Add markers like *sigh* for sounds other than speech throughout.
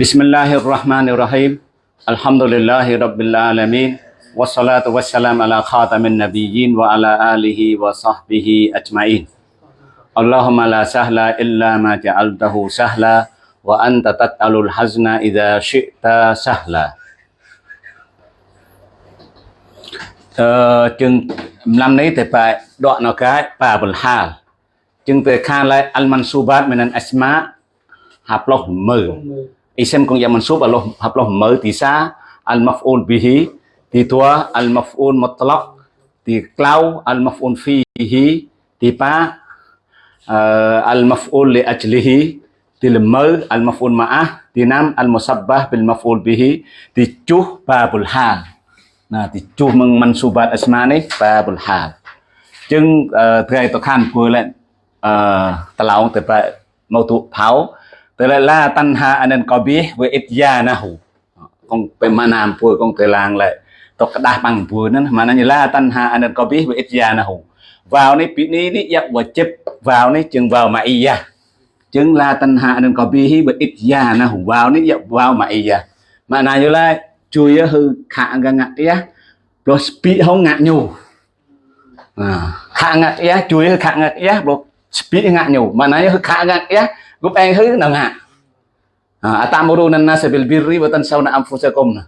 بسم الله الرحمن الرحيم الحمد لله رب العالمين والصلاة والسلام على خاتم النبيين وعلى آله وصحبه أجمعين اللهم لا سهل إلا ما جعلته سهلا وأنت تتعل الحزن إذا شئت سهلا Ờ, chừng năm nấy thì phải đoạn nó cái? Bà bình hà ចឹងទៅខានឡៃអលម៉ាន់ស៊ូបាតមិនអាស្មាហាប់លោះមើអ៊ីសឹមកងយ៉ាម៉ាន់ស៊ូបអល់ឡោះហាប់លោះមើទីសាអលម៉ាហ្វអ៊ូលប៊ីហ៊ីទីទួអលម៉ាហ្វអ៊ូលមុតឡកទីក្លៅអលម៉ាហ្វអ៊ូលហ្វីហ៊ីទីប៉ាអលម៉ាហ្វអ៊ូលលីអជ្លីហ៊ីទីលមើអលម៉ាហ្វអ៊ូលម៉ាអាទីណាំអលមុសាបាប៊ីលម៉ាហ្វអ៊ូលប៊ីហ៊ីទីជុះបាបុលហាលណាទីជុះមងម៉ាន់ស៊ូបាតអាស្មានេះបាបុលហាលចឹងថ្ងៃតខានគួរឡើង អឺតឡោងទៅប្រែមកទុផៅទៅឡាតាន់ហាអានិនកប៊ីវាអ៊ីតយ៉ាណាហ៊ូកងពេលម៉ាណាមពួយកងទៅឡាងឡែតកដាស់បាំងពួរនឹងម៉ាណាញឡាតាន់ហាអានិនកប៊ីវាអ៊ីតយ៉ាណាហ៊ូវ៉ាវនេះពីនេះនេះយ៉ាក់វ៉ាជិបវ៉ាវនេះជើងវ៉ាវម៉ាអ៊ីយ៉ាជើងឡាតាន់ហាអានិនកប៊ីវាអ៊ីតយ៉ាណាហ៊ូវ៉ាវនេះយ៉ាក់វ៉ាវម៉ាអ៊ីយ៉ាម៉ាណាញឡាជួយហឺខាក់កងាក់ទៀត plus ពីហងងាក់ញូខាក់ងាក់ទៀតជួយខាក់ងាក់ទៀត plus spiringaknya maknanya hekagat ya gupeng hu nangak atamuruna nasa bil birri wa tansawna anfusakum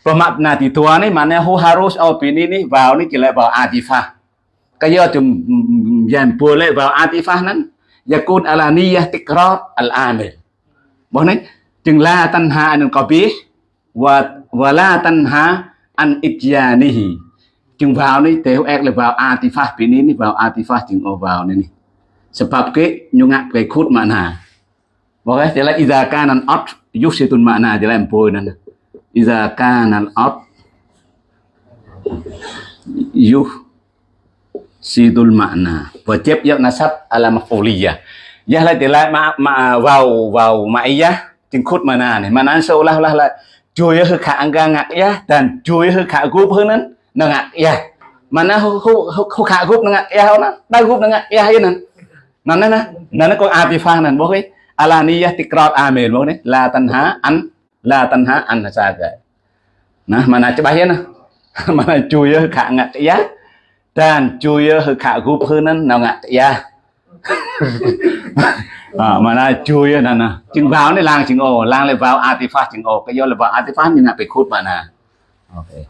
pemakna di tua ni mana hu harus au bini ni bau ni kila bau atifah kaya jum yang boleh bau atifah nan yakun ala niyah tikrar al amil mohon จึงลาตันหาอันกบิชวะวะลาตันหาอันอิจยานิฮีจึงบ่าวนี่เตวแอกเลยบ่าวอาติฟะปีนี้นี่บ่าวอาติฟะจึงเอาบ่าวนี่นี่ sebab ke nyungak ke khut makna Oke, jelas iza kana al-ot yufsitun makna jelas empoi nan Iza kana al-ard yuh sidul makna Wajib và nasab ala maf'uliyah. Ya la jelas ma, ma vào vào ma'iyah chừng khut makna này Makna seolah-olah lah chui hư khả nga ngạc ya dan chui hư khả group hơn năn nó ngạc ya mana hu hu ya khả group nó ngạc ya นั่นนะนั่นก็อาติฟานั่นบอกเลยอาลานียะติกรอดอาเมนบอกเลยลาตันหาอันลาตันหาอันนะซาเกណាមិនអាចច្បាស់ទេណាមិនអាចជួយយើខងតិយាតានជួយយើហឺខគូភឺនឹងណងតិយាអើមិនអាចជួយយើណាណាជាងវ៉ាវនេះឡើងជាងអូឡើងលេវ៉ាវអាទីហ្វាសជាងអូក៏យកលេវ៉ាវអាទីហ្វាសញ៉ាំទៅខូតបានណាអូខេ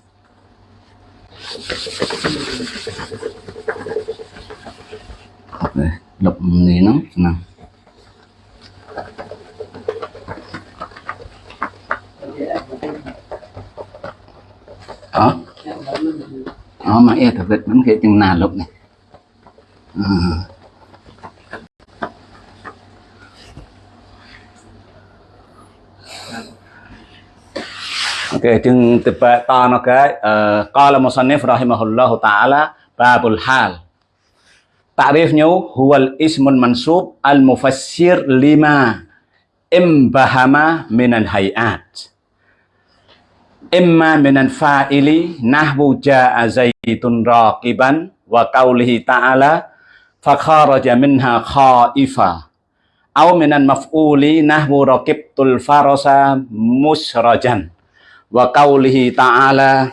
អត់ទេ lục này nó nằm đó đó mà e thực vật vẫn khé chân nà 10នេះហ្នឹងណាអត់អមអេតវិតមិនគេទាំងណាលុបនេះអឺ Okey, jeng tepat tanah kai. Qala musannif rahimahullahu taala babul hal. Min al hayat. Imma min al fa'ili nahwu ja'a zaitun raqiban wa qawlihi ta'ala fa kharaja minha khaifa. Aw min al maf'uli nahwu raqibtul farasa musrajan. wa qaulihi ta'ala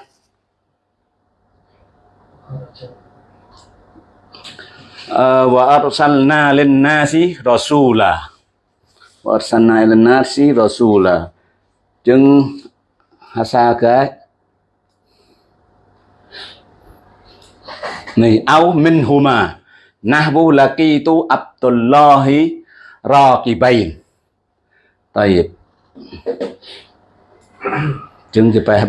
uh, Ờ, wa arsalna lin nasi rasula. Wa arsalna lin nasi rasula. Chứng hasa cái. Này, au min huma. Nahbu laqitu abdullahi raqibain. Tayyib Jeung supaya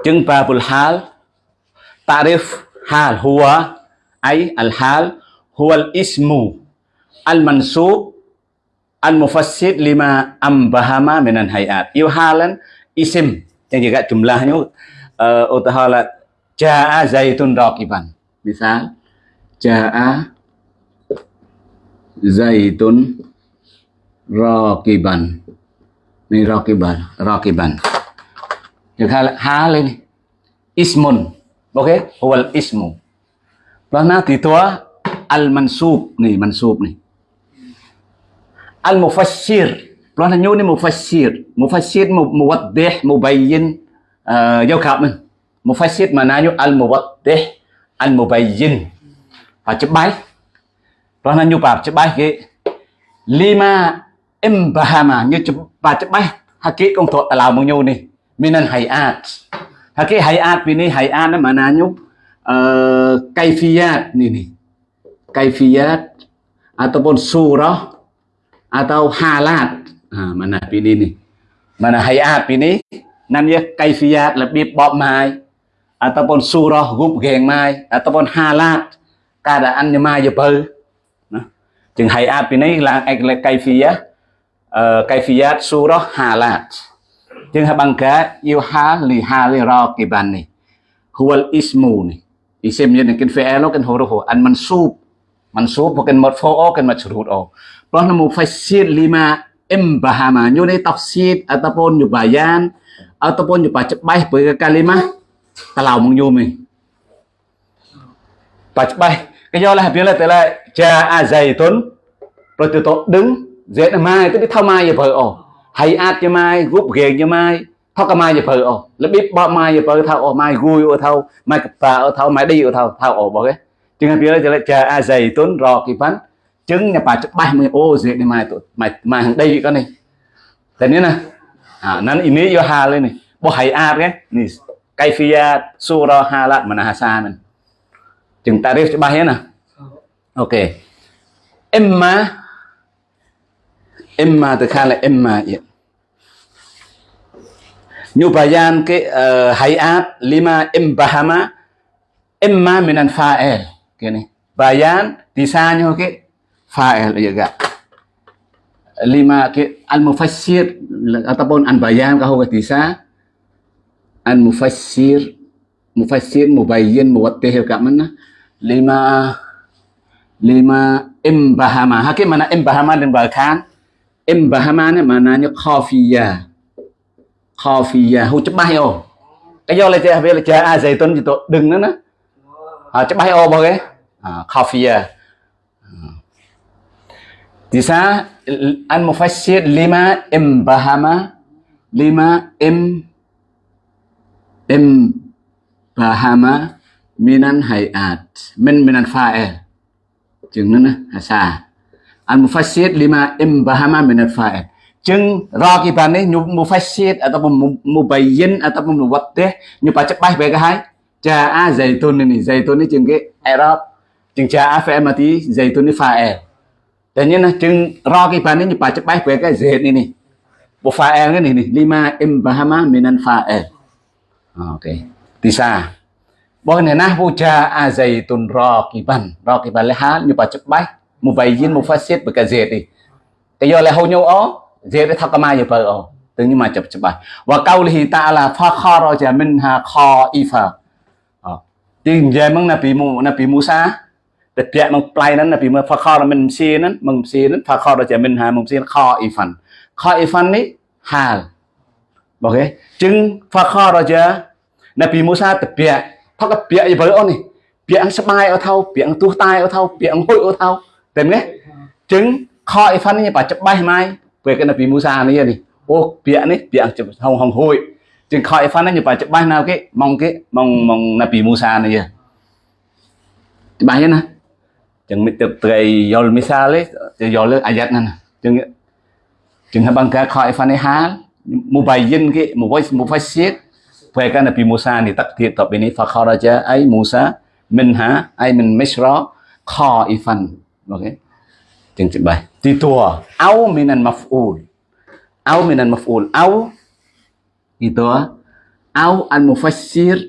bahasa-bahasa Jeung babul hal Ta'rif hal huwa ay al hal huwa al ismu al mansub al mufassid lima ambahama minan hayat. Yêu halan isim yang juga jumlahnya uh, utahala jaa zaitun raqiban. Misal jaa zaitun raqiban ni raqiban raqiban được hai ha lên ismun ok huwal ismu thì tua al-mansub này mansub này Al-mufassir. Lana nyu ni mufassir. Mufassir muwaddih mubayyin uh, giao khảo mình. Mufassir maknanya al-muwaddih al-mubayyin. Phải chấp bái. Lana nyu bab chấp bái cái lima imbahama như chấp bab chấp bái. Hakik công thuật tà mong nyu này minan hayat ថាគេ hayat ពីនេះ hayat ហ្នឹងម៉ាណាញុបអឺ kaifiyat នេះនេះ kaifiyat ataupun surah atau halat អាម៉ាណាពីនេះនេះម៉ាណា hayat ពីនេះណានយ kaifiyat របៀបបបម៉ាយ ataupun surah gub geng mai ataupun halat keadaan ញម៉ាយបើណាជាង hayat ពីនេះឡើង kaifiyat អឺ kaifiyat surah halat Jangan you hal li hal raqiban ni. Huwal ismu ni. Isim ni kan fi'il kan huruf an mansub. Mansub bukan marfu' kan majrur. Plus namu fasir lima imbahaman. Yo ni tafsir ataupun yo bayan ataupun yo pacbah per kalimah kalau mong yo ni. Pacbah. Kayo lah bila tela ja'a zaitun. Rồi từ tổ đứng dễ là mai tức cái thao mai vậy vợ ổ hay át cho mai gúp ghê cho mai. Thao cả mai giờ vợ ồ là biết bao mai giờ vợ thao ồ mai gui ở thao mai phà ở thao mai đi ở thao thao ồ bỏ cái chừng biết là cha a zaitun rò kỳ phán. Trứng nhà bà chắc bay mới ô dễ đi mai tụi mày mày hàng đây con này. Thế nên nè à nó ini yo ha lên này. Bo hay a cái ni kaifiyat sura halat mana hasa mình. Chừng tarif cho bay nè. Ok. Emma từ imma takhala imma ya. Như bayan ke eh, hayat lima imbahama imma minan Fael, Gini. Bayan disanyo ke ye juga. Lima ke al-mufassir ataupun an-bayan kahu disa an-mufassir mufassir mubayyin muwattih ka mana lima lima imbahama hakim mana imbahama dan balkan imbahama ni maknanya khafiyah khafiyah hu chebah yo cái do là chơi về là chơi a dày tuần thì tôi đừng nữa nè. À chebah yo bao cái. À khafiyah Tisa al-mufassir lima im bahama lima im im bahama minan hayat min, minan fa'il chừng nữa hasa al-mufassir lima imbahama minat fa'il. Chừng ra kì bàn này nhu mufassir ataupun mubayyin ataupun muwattih nhu pacak bay về cái hai. Ja'a zaitun ini zaitun ini chừng cái Arab chừng ja'a fa'il mati zaitun ini fa'il. Dan ini nah chừng ra kì bàn này nhu pacak bay về cái zait ini. Bu fa'il ini nih lima imbahama minan fa'il. Oke. Tisa. Boleh nah puja azaitun raqiban. Raqiban leha nyu pacak bay. một vài viên, một phát xét bởi cả dệt đi. Cái giờ là hầu nhau ó, dệt để thắc mai giờ vợ ó. Tự nhiên mà chụp chập bài. Và câu thì ta là pha kho rồi giờ mình hà kho ifa ờ. tiền giờ măng là bị mù, là bị mù sa. Để chạy măng play นั้น là bị măng pha kho rồi mình xì นั้น măng pha kho rồi giờ mình hà măng xì kho ifan kho ifan ấy, hà. Ok. Chừng pha kho rồi giờ là bị mù sa tập bịa thắc bịa giờ vợ ó này? Bịa ăn sắp ở thâu bịa ăn tu tai ở thâu bịa ăn hôi ở thâu តែមិនទេចឹងខអ៊ីហ្វាន់នេះបាច្បាស់ម៉ៃពេលគេនៅពីមូសានេះនេះអូពាក្យនេះពាក្យហងហងហួយចឹងខអ៊ីហ្វាន់នេះបាច្បាស់ណាគេមកគេមកមកនៅពីមូសានេះច្បាស់ទេណាចឹងមិនទៅត្រីយល់មីសាលេទៅយល់លើអាយ៉ាត់ហ្នឹងចឹងចឹងហបងកាខអ៊ីហ្វាន់នេះហាលមូបៃយិនគេមូវៃមូវៃសៀតពេលកានៅពីមូសានេះតាក់ធៀបតបនេះហ្វខរជាអៃមូសាមិនហាអៃមិនមិស្រខអ៊ីហ្វាន់ okay tingtid bay dito ah aw minan maf'ul. Aw minan maf'ul. Aw ito ah aw al mufassir.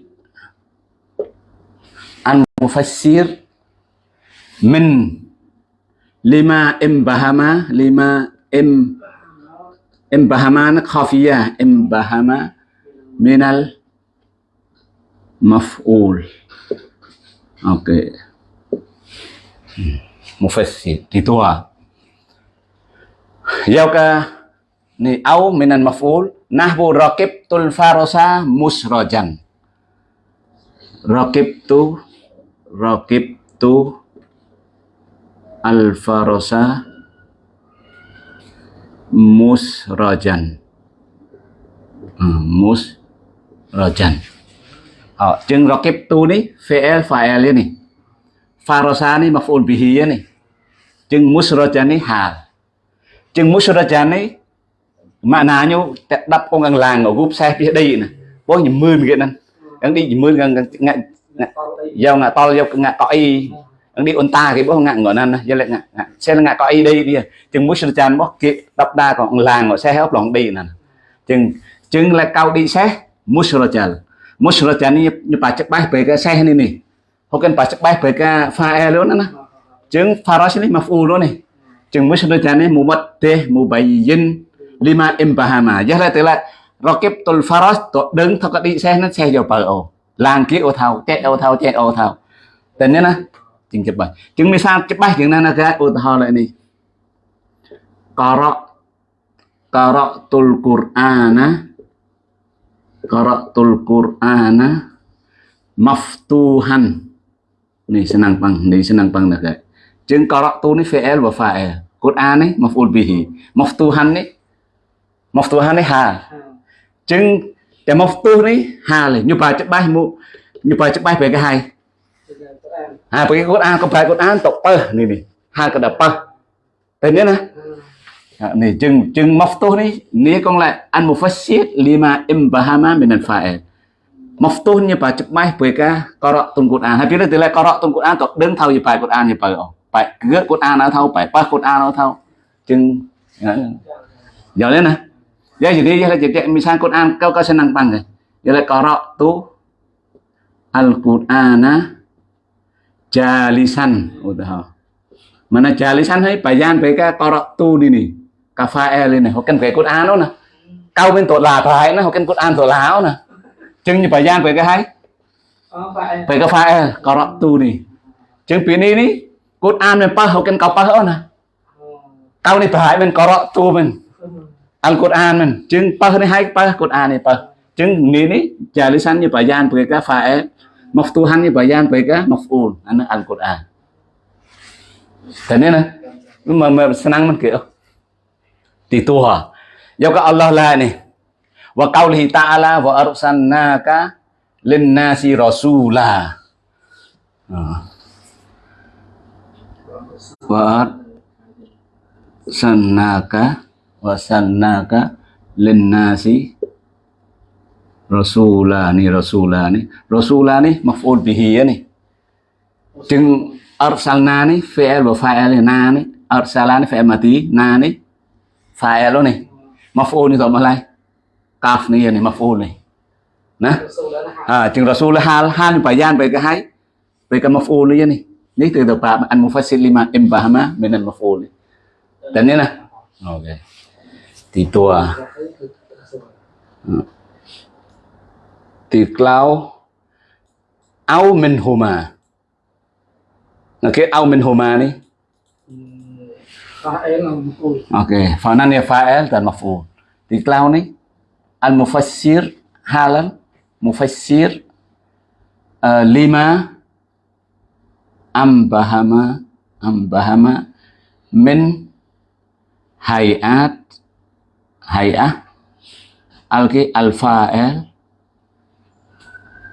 Al mufassir. Min. Lima imbahama lima im imbahaman khafiyah. Imbahama minal maf'ul. Okay hmm mufassir ditua yauka ni au minan maf'ul nahbu raqibtul farasa musrajan. Raqibtu raqibtu al farasa musrajan. Hmm, musrajan. Oh, jeng raqibtu ni fi'il fa'il ni farasa ni maf'ul bihi ni Jeung musyrajah ni hal. Jeung musyrajah ni maknanya tetap kong ang lang gu pseh pi dei na. Bo ni mươn ke nan. Ang di mươn ngang ngak giao ngak tol giao ngak koi. Ang di unta ke bo ngak ngon nan na. Giao lek ngak ngak sel ngak koi dei dia. Jeung musyrajah bo ke tap da kong lang ngak seh hop long dei nan. Jeung jeung lek kau di seh musyrajah. Musyrajah ni nyepa cek bae bae ke seh ni ni. Hokan pa cek bae bae ke fael na na. ចឹង farash នេះ maf'ul នោះនេះចឹង musnad នេះ mumaddih mubayyin lima imbahama យះតែ rakib tul farash តដឹងថាកឌីសេះនឹងសេះយកបើអូឡើងគៀអូថៅតេអូថៅតេអូថៅតែនេះណាចឹងច្បាស់ចឹងមានសារច្បាស់ចឹងណាណាគេឧទាហរណ៍នេះការៈការៈតុលកូរអាណាការៈតុលកូរអាណាម៉ាហ្វទូហាន់នេះ senang bang, ini senang bang nak. ជាងការ៉ាតូនេះ fi'l វ fa'il កូនអានេះ maf'ul bihi maftuhan នេះ maftuhan នេះហាជាងតែ maftuh នេះហាលេញុបាច្បាស់មុញុបាច្បាស់ពេលគេហៅហើយពេលកូនអាក៏ប្រែកូនអានតបើនេះនេះហៅក៏ដល់បើតែនេះណានេះជឹងជឹង maftuh នេះនេះកងឡាអាន mufassir lima imbahama min al fa'il maftuh នេះបាច្បាស់ពេលកាករកទុនកូនអានហើយពេលនេះទៅឡាករកទុនកូនអានក៏ដឹងថាវាប្រែកូនអាននេះបើអស់ bài gỡ Quran nào thâu bài pa Quran nào thâu chừng giờ lên nè Ya jadi ya jadi misal Quran kau kau senang panggil. Ya qara'tu tu Al-Qur'ana jalisan udah. Mana jalisan hay về cái qara'tu đi nè. Cà phê lên này, hoặc cần về Quran đó nè. Câu bên tội là phải nó hoặc cần Quran tội láo nè. Chừng như bayan về cái hay. Về cà phê qara'tu nè. Chừng phía này cốt an mình pa hậu kem cao pa hậu nè. Cao này phải mình có rõ tu mình ăn cốt an mình chứng pa này hai pa cốt an này pa. Chứng ní ní trả lý sanh như bà gian bởi cái phải mọc tu hành như bà gian bởi cái mọc anh ăn ăn cốt an. Thế nên là mà mà sang mình kiểu thì tu hả? Do cái Allah là này. Và câu ta ta'ala và arsalnaka linnasi rasula. À. Phật. Sannaka linnasi Sannaka, Linnasi. Rasulani Rasulani. Rasulani, maf'ul bihi ni. Chừng arsalnani, fi'il wa fa'il na ni. Arsala fi'il mati na ni. Fa'il ni. Maf'ul ni tọa malai kaf ni ni, maf'ul ni nè. À chừng rasul hal hal bayan về hai hay. Maf'ul ni ni ni từ từ ba an mufassil lima imbahama min al maf'ul. Ni dan ni nè ah. okay thì tua thì clau au min huma. Là au min huma đi ok fanan ya fa'il dan maf'ul. Thì ni al mufassir halan mufassir uh, lima ambahama ambahama min hayat hayah alki alfa'el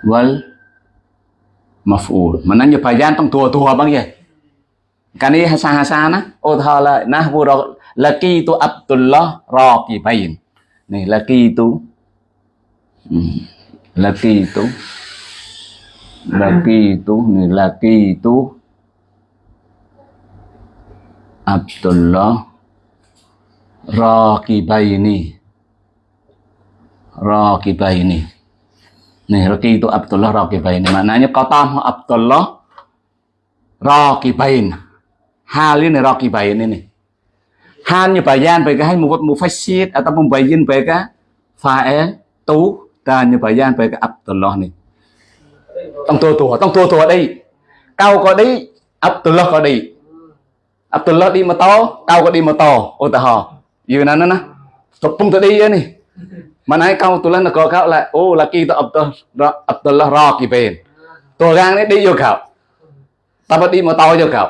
wal maf'ul. Menanya bayan tong tua-tua bang ya? Kan ini hasana oh thala nahwu laki itu Abdullah raqibain nih laki itu hmm, laki itu laki hmm. itu nih laki itu Abdullah Rakibaini Rakibaini nih laki itu Abdullah Rakibaini maknanya kata Abdullah Rakibain hal ini Rakibain ini hanya bayan baiknya membuat mufasid atau membayin baiknya fael tu dan bayan baiknya Abdullah nih. ต้องตัวตัวต้องตัวตัวអីកៅក៏ឌីអាប់ទុលឡោះក៏ឌីអាប់ទុលឡោះឌីម៉ូតូកៅក៏ឌីម៉ូតូឧទាហរណ៍យូរណាស់ណាណាកំពុងទៅឌីនេះមិនហើយកៅទុលឡោះក៏កៅឡាអូឡាគីទៅអាប់ទុលអាប់ទុលឡោះរកគីពេលតួរាងនេះឌីយកកៅតបឌីម៉ូតូយកកៅ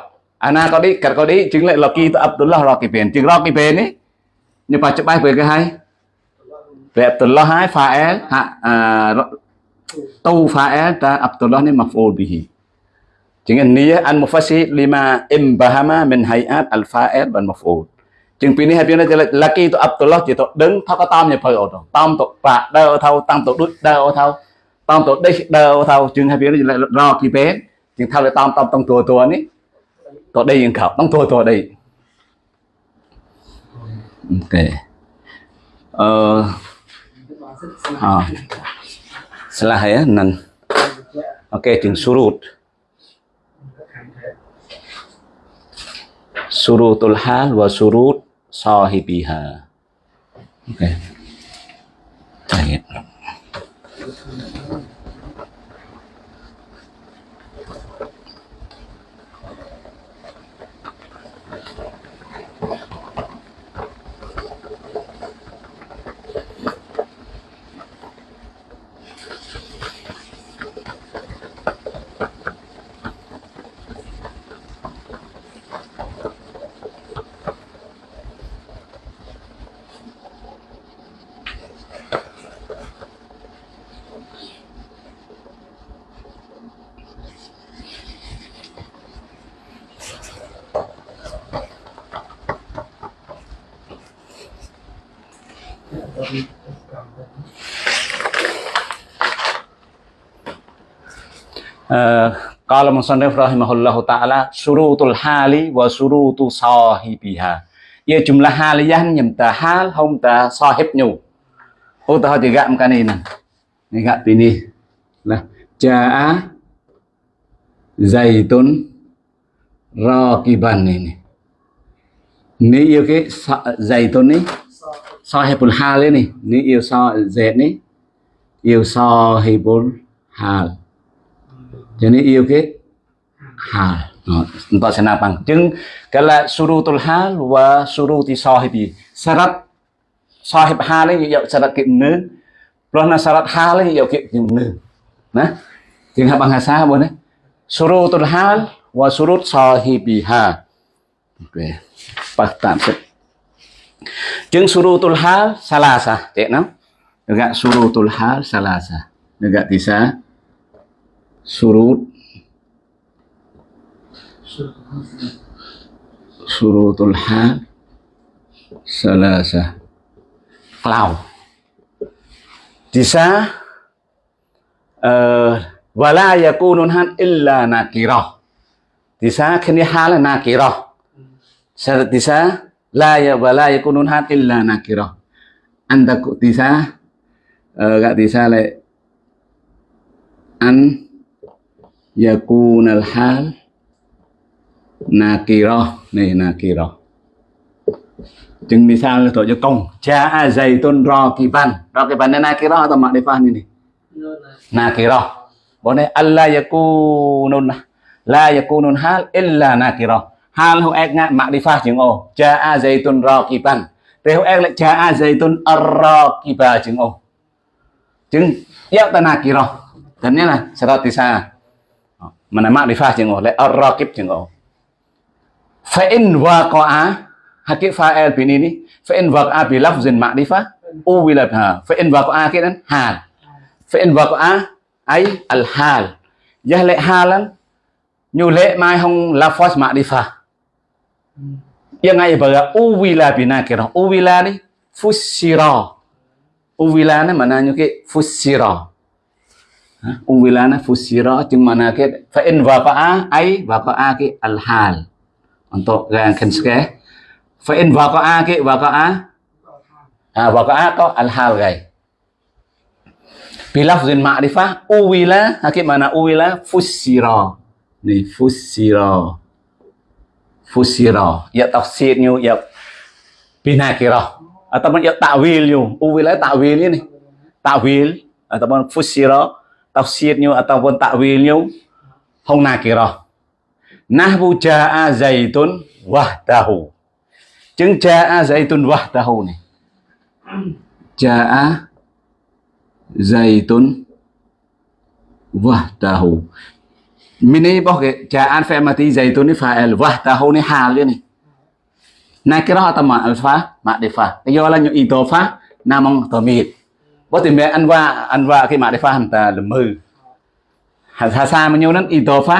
អាណាក៏ឌីកាត់ក៏ឌីជាងឡាគីទៅអាប់ទុលឡោះរកគីពេលជាងរកគីពេលនេះនៅបច្ចុប្បន្នពេលគេហើយព្រះអាប់ទុលឡោះហើយហ្វាអែលហា tu fa'il ta Abdullah ni maf'ul bihi Jangan niya al mufassir lima imbahama min hayat al fa'il wal maf'ul ជាងពីនេះហើយពីនេះលក្ខីទៅអបតឡោះជាទៅដឹងថាក៏តាមញ៉ើភៅអូទៅតាមទៅបាក់ដើរថៅតាមទៅដូចដើរអូថៅតាមទៅដេះដើរអូថៅជាងហើយពីនេះរកគីពេជាងថាទៅតាមតាមតងតួតួនេះតដេះយើងខោតងតួតួដេះអូខេអឺអឺ salah ya nan oke okay, jeung surut surutul hal wa surut sahibiha. Oke. Okay. Baik. Qala musannif rahimahullahu taala, surutul hali wa surutu sahibiha. Ia jumlah haliyah nyemta hal homta sahibnya. Oh tahu juga makan ini. Ini gak ini. Lah, jaa zaitun raqiban ini. Ini yêu cái zaitun ni, sahibul hal ini. Ini yêu sa, zaid ni yêu sahibul hal. jadi iya ke hal. Oh, Untuk senapang jeng kala surutul hal wa suruti sahibi. Syarat sahib hal ini ya syarat ke ne. Pelana syarat hal ini ya ke ne. Nah jeng apa ngasa apa nih surutul hal wa surut sahibiha oke pas tamsik jeng surutul hal salah sah, cek nam. Enggak surutul hal salah sah, enggak bisa surut. Surutul hal salasa cloud. Bisa uh, wala yakunun han illa nakirah. Bisa kini hal nakirah. Bisa la ya wala yakunun han illa nakirah. Anda bisa uh, gak bisa le an yakunal hal nakirah này nakirah chừng sao là cho công? Cha zaitun rakiban. Rakiban này nakirah atau makrifah ini nakirah boleh alla yakunun la yakunun hal illa nakirah hal hu ek ngạn makrifah chừng ô. Cha zaitun rakiban. Thế hu ek lại cha zaitun arrakiba chừng ô. Chính yếu ta yat thế dan là sao thì sao? mà nam mạng đi mana mak difah jeng oleh ar-raqib jeng phải in waqa'a hakik fa'il bin ini phải in waqa'a bi lafzin ma'rifah uwilat ha phải in waqa'a kidan hal phải in waqa'a ấy, al hal jah lệ halan nhu lệ mai hong lafaz ma'rifah yang ay baga uwila binakira uwila ni fusira uwila ni mana nyu ke fusira Jeung mana ke fa in waqa'a ai waqa'a ke al hal. Untuk yang kenske fa in waqa'a ke waqa'a ah waqa'a ko al hal gai. Bilafzin ma'rifah uwila hakik mana uwila fusira. Ni fusira. Fusira. Ya tafsirnya ya binakirah ataupun ya takwil yo. Uwila takwil ini. Takwil ataupun fusira tafsirnya ataupun takwilnya hong nakirah nahwu jaa zaitun wahdahu chứng jaa zaitun wahdahu này. Jaa zaitun wahdahu mình mini cái ke ja'an fa mati zaitun ni fa'il wah tahu ni hal dia ni nakirah atau ma'rifah ma'rifah cái do là những idofa namong tamid bo thì mẹ ăn qua ăn qua cái ma'rifah hanta là mư hasa mà nhiều นั้น idofa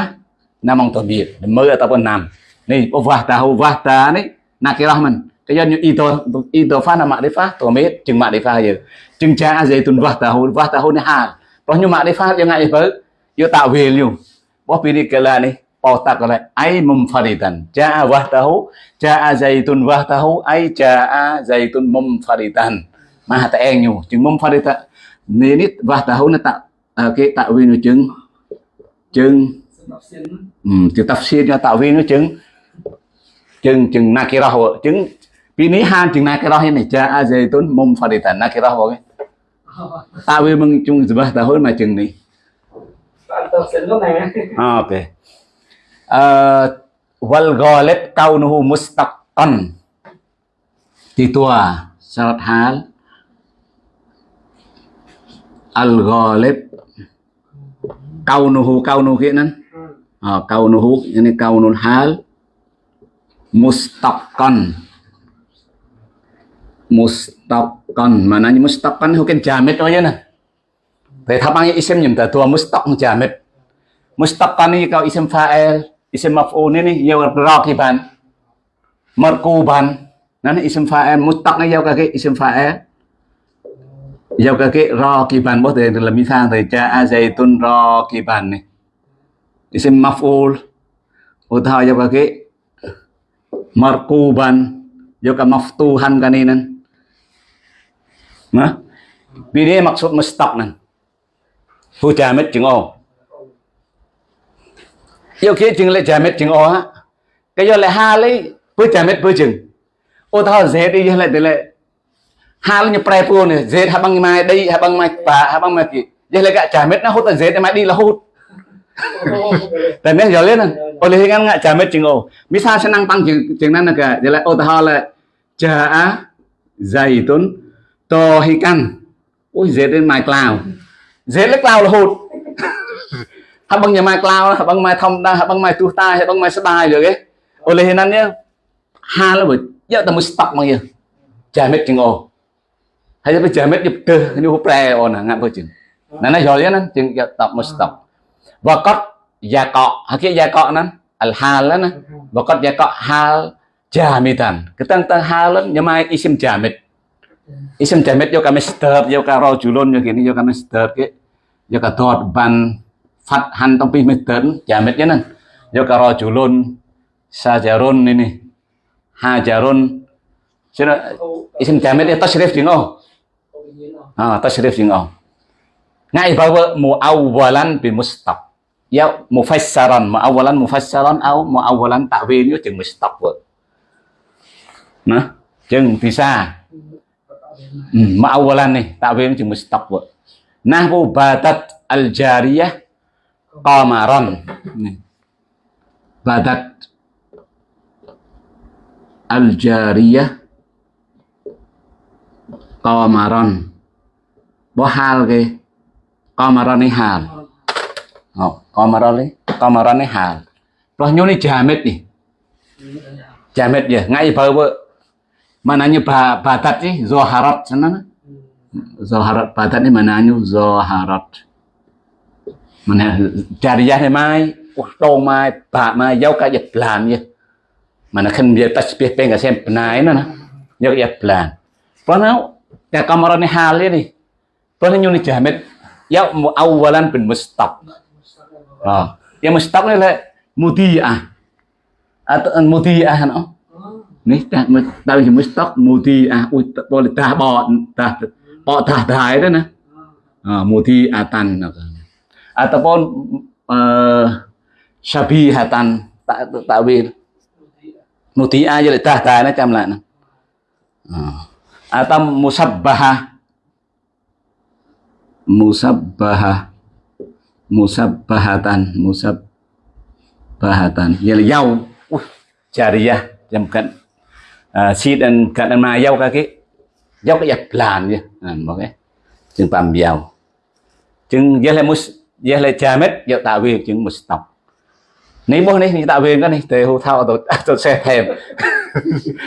namong tamid mư ataupun nam. Ni wah tahu wah ta ni nakirah man cái do những ido idofa là ma'rifah tamid chừng ma'rifah giờ. Chừng cha zaitun wah tahu wah tahu ni hal Roh như ma'rifah yang ngại với yo tạo về luôn Wah pilih kala ni pautak lại ai mumfaridan. Ja'a wahtahu, ja'a zaitun wahtahu, ai ja'a đi mumfaridan. Mà ta phát đi ta. Nên ít và ta hôn ta. À, cái tạo viên nó chứng chứng um, ừ, tập xin cho tạo viên nó chứng chứng chứng nakirah chứng ini han chứng nakirah ini ja'a zaitun mumfaridan nakirah boleh tạo viên mừng chung wahtahu mà chứng này ok. Oke. Uh, wal ghalib kaunuhu mustaqan. titua syarat hal al ghalib kaunuhu kaunuhu nan. Ah, kaunuhu ini kaunul hal mustaqan. Mustaqan. Mananya mustaqan hukin jamid oh ya nah. Vậy tháp bằng isim nhầm tờ tua mustaq jamid. Mustaqan ni kau isim fa'il, isim maf'ul ni ni yang raqiban. Marquban. Nan isim fa'il mustaq ni yang cái isim fa'il giao các cái ro kỳ bàn bố thể là mi thang thì cha a dây tôn ro kỳ bàn này. Thì xem maful. Ô thao giao các cái markuban giao các maftuhan kaninan mà bide tóc mustaq nan cha jamet chừng ô. Yêu kia chừng cha jamet chừng ô á. Cái do lại ha lấy cha jamet bữa chừng. Ô thao dễ đi lệ từ lệ ha lấy như prai phu này dễ ha băng mai đây ha băng mai bà ha băng mai gì giờ lại gạ jamid nó hút tận dễ mai đi là hút. Tại nên giờ lên ô lấy ngang ngạ jamid chừng ô misal senang băng chừng chừng nan là cả. Giờ lại ô thao là cha dày tuấn to hi căn ôi dễ đến mai cloud. Dễ lấy cloud là hụt *laughs* hay bằng nhà mai cloud hay bằng mai thông đa hay bằng mai tu tai hay bằng mai sbai được cái oleh hinan nhá. Ha là bởi giờ ta mới stock mà giờ trả mét chừng ô Hanya là bây giờ mét nhập cơ như húp re ồn hả ngạm cơ chừng. Nên nó rồi nè chừng tập một tập. Và có hal jamitan, và có. Kita tentang nyamai isim jamet, Isim jamet yo kami sedap yo karo julun yo gini yo kami sedap ke yo ka dot ban fathan tapi meden jamidnya nè. Yo karo julun sajarun ini hajarun sino isim jamet itu tasrif dino oh ah tasrif ding oh ngay mu muawwalan bi mustaq. Ya mufassaran muawwalan mufassaran au muawwalan ta'wil yo chừng mustaq nah chừng thì sao hmm, ma'awalan nih takwil mustaq mustaqbal nahwu batat al jariyah qamaran badat batat al jariyah qamaran bohalge kamarane hal. Oh kamarale kamarane hal. Roh nyoni jamet nih jamet ya ngai bawa mananya ba batat sih zoharat sana zoharat batat ini mananya zoharat mana jariyah này mai đâu mai, bà mai giao cả dịch làm vậy mà nó không biết ta biết bên cả xem này nó nó giao dịch làm có nào cái camera này hal đi. Tuhan yang jamin ya muawalan bin mustab. Oh. Yang mustab ni lah mudiah. Atau mudiah no. Ni tak tahu yang mustab mudiah ui boleh dah bawa dah bawa dah dah itu nah. Ah mudiatan ataupun uh, syabihatan tak takwil. Mudiah je dah dah nah camlah nah. Atau musabbahah musabbahah. Musabbahatan musabbahatan. Yal yau. Uh jariyah yang bukan uh, eh, si dan kan ma yau kaki. Yau kayak ya, plan, ya. Nah makanya pam yau jeng yale mus yale jamet yau tạo việc mustaq ni bố này tạo việc cái này tề hô thao tôi tôi sẽ thèm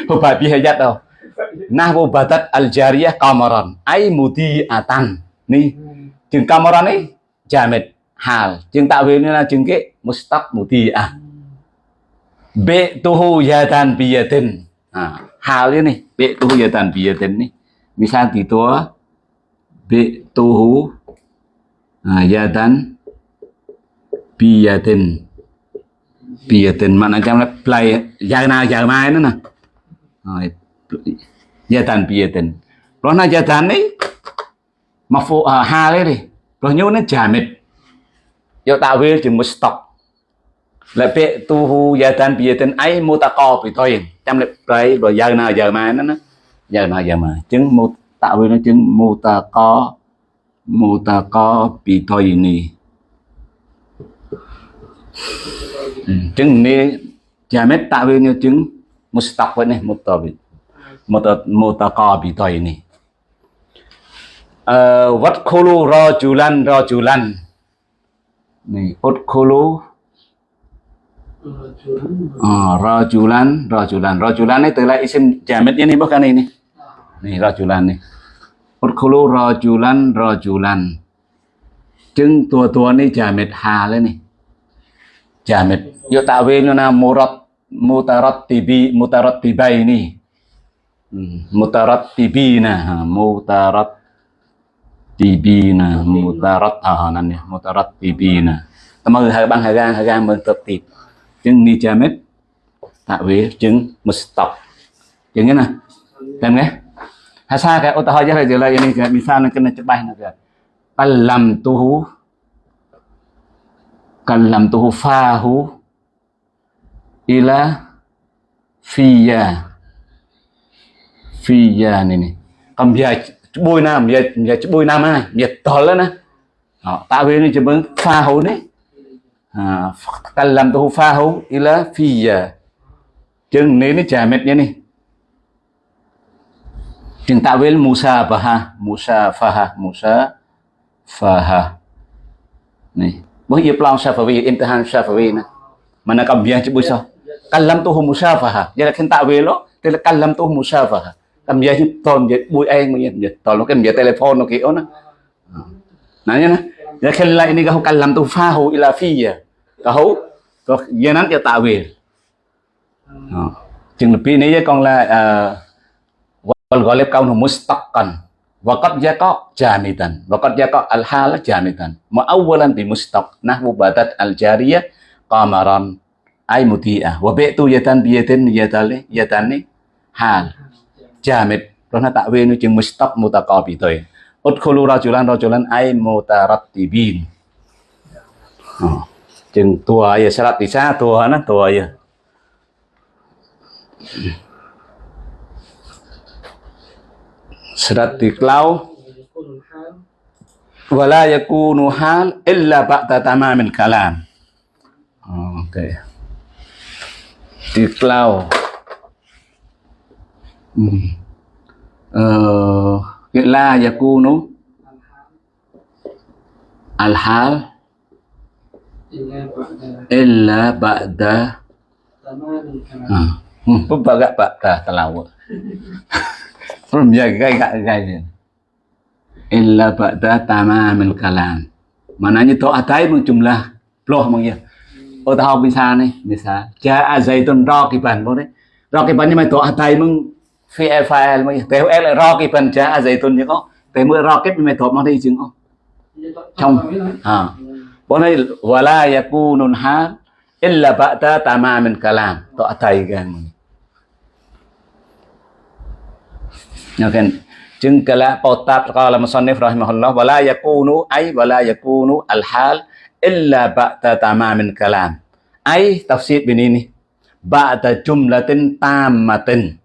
hô bà bi hay dắt đâu batat al jariyah qamaran ay mudiatan nih chừng camaran ấy jamet hal chừng tạo về là chừng cái mustaq mutia be tuhu yatan biyatin ah hal ini be tuhu yatan biyatin nih misal gitu be tuhu yatan biyatin biyatin mana jam play jana jamai nana yatan biyatin lo na jatan nih មកហ្វូហាលទេព្រោះញូនេះចាមិតយកតាវេលជាមួយស្តុកលពៈទូហ៊ូយ៉ាតានពីតិនអីមូតកោពីតុយចាំលប្រៃបើយ៉ាងណាយ៉ាងម៉ែហ្នឹងណាយ៉ាងណាយ៉ាងម៉ែអញ្ចឹងមូតវេលហ្នឹងអញ្ចឹងមូតកោមូតកោពីតុយនេះអញ្ចឹងនេះយ៉ាមិតតវេលនេះអញ្ចឹងមូស្តុកវិញនេះមូតវិមូតមូតកោពីតុយនេះ วัดโคลูรอจูลันรอจูลันนี่พดโคลูรอจูลันรอจูลันรอจูลันนี่ตัวละอิสมจามิดนี่บุกกันนี่นี่รอจูลันนี่พดโคลูรอจูลันรอจูลัน จึงตัวตัวนี่จามิดฮาเลยนี่จามิดโยตาเวนุนะมูรัตมูตารัตติบีมูตารัตติบายนี่มูตารัตติบีนะมูตารัต mutartibina mutaratta nan ya mutarattibina tama hai bang mình tập tiếp. Chứng ni jamet tạo vế chứng mustop. chứng nghĩa nè làm nghe. Ha sa cái ô ta hỏi ra là này cái misal nak kena cebai nak ke kalam tuhu kalam tuhu fahu ila fiya fiya nè, ni kambiaj bôi nam nhiệt nhiệt bôi nam này nhiệt to lên nè tạ chỉ muốn pha hấu đấy. À, kallam tu là ila giờ chừng nếu nó chả mệt như này chừng ta với Musa faha Musa faha Musa faha này bởi vì plan Shafawi phải vì nè. Mà nó cầm biang chữ sao? Kallam tu Musa faha giờ là khen tạo về là kallam tu Musa faha cầm chữ tồn vậy bùi anh mà vậy tồn nó cái biang telephone nhá Ya ini kau kalam tu fahu ila fiyya. Kau nắn cho tạo về. Chừng lebih ini con là wal ghalib kaunu mustaqan. Waqad yaqa jamidan. Waqad yaqa al hal jamidan. Muawwalan bi mustaq nahwu badat al jariyah qamaran ay muti'ah. Wa bi'tu yatan bi yatali hal jamid. Về nó chừng mustaq mutaqabitoy. Udkhulu rajulan rajulan ay mutarattibin. Oh. Chừng tua ya syarat di sana tua na tua ya. Syarat di klau wala yakunu hal illa ba'da tamamil kalam. Oh, Oke. Okay. Di Cái la yakunu al-hal illa ba'da hmm. hmm. Pun bagak ba'da telawak. Pun jaga gak gaya. Illa ba'da tamamil kalam. Mananya tau atai jumlah loh mong ya. Oh tahu bisa nih, bisa. Ja'a zaitun raqiban boleh. Raqibannya mah tau atai mong phi raqiban nhưng mà to atai mung phi file mung phần el raqiban ja zaitun như có. Tế mưa rocket kết mà to mang đi chứng không trong à. Bọn này wala yakunun hal illa ba'da tamamin kalam. To atai gan Nah จึ ng kala potab qala musannif rahimahullah wala yakunu ay wala yakunu al hal illa ba'da tamamin kalam. Ay tafsir binini ba'da jumlatin tamatin.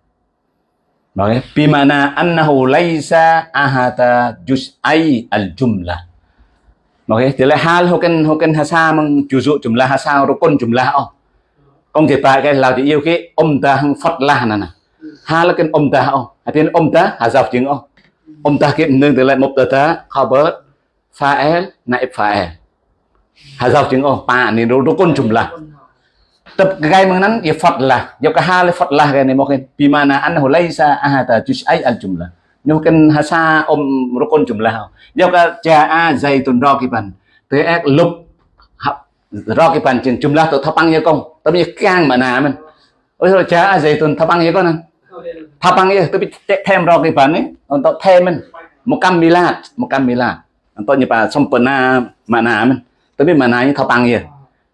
Nói, bimana annahu laysa ahata juz'ai al jumlah. okay thì là hal hukan hukan hasa mang juzu jumlah hasa rukun jumlah oh. Công thể tại cái là thì yêu cái ông ta hăng phật la nè nè. Hal là ông ta oh. Artinya ông ta hazaf jeung oh. ông ta cái nương thì lại một tờ ta khabar fa'il naib fa'il. Hazaf jeung oh pa ni rukun jumlah. طب جاي من نن يفضله يبقى حال فضله يعني ممكن بمعنى أنه ليس أحد جزء الجملة ممكن هسا أم ركن جملة يبقى جاء زيت راكبا تأك لب راكبا جملة تطبعن يكون طب يكان ما نعمل ôi cha dây tuần tháp băng vậy con anh tháp băng vậy tôi biết thêm rồi cái phần ấy còn tôi thêm mình một cam mì lạt một cam mì lạt tôi như bà xong phần mà nà mình tôi biết mà nà như tháp băng vậy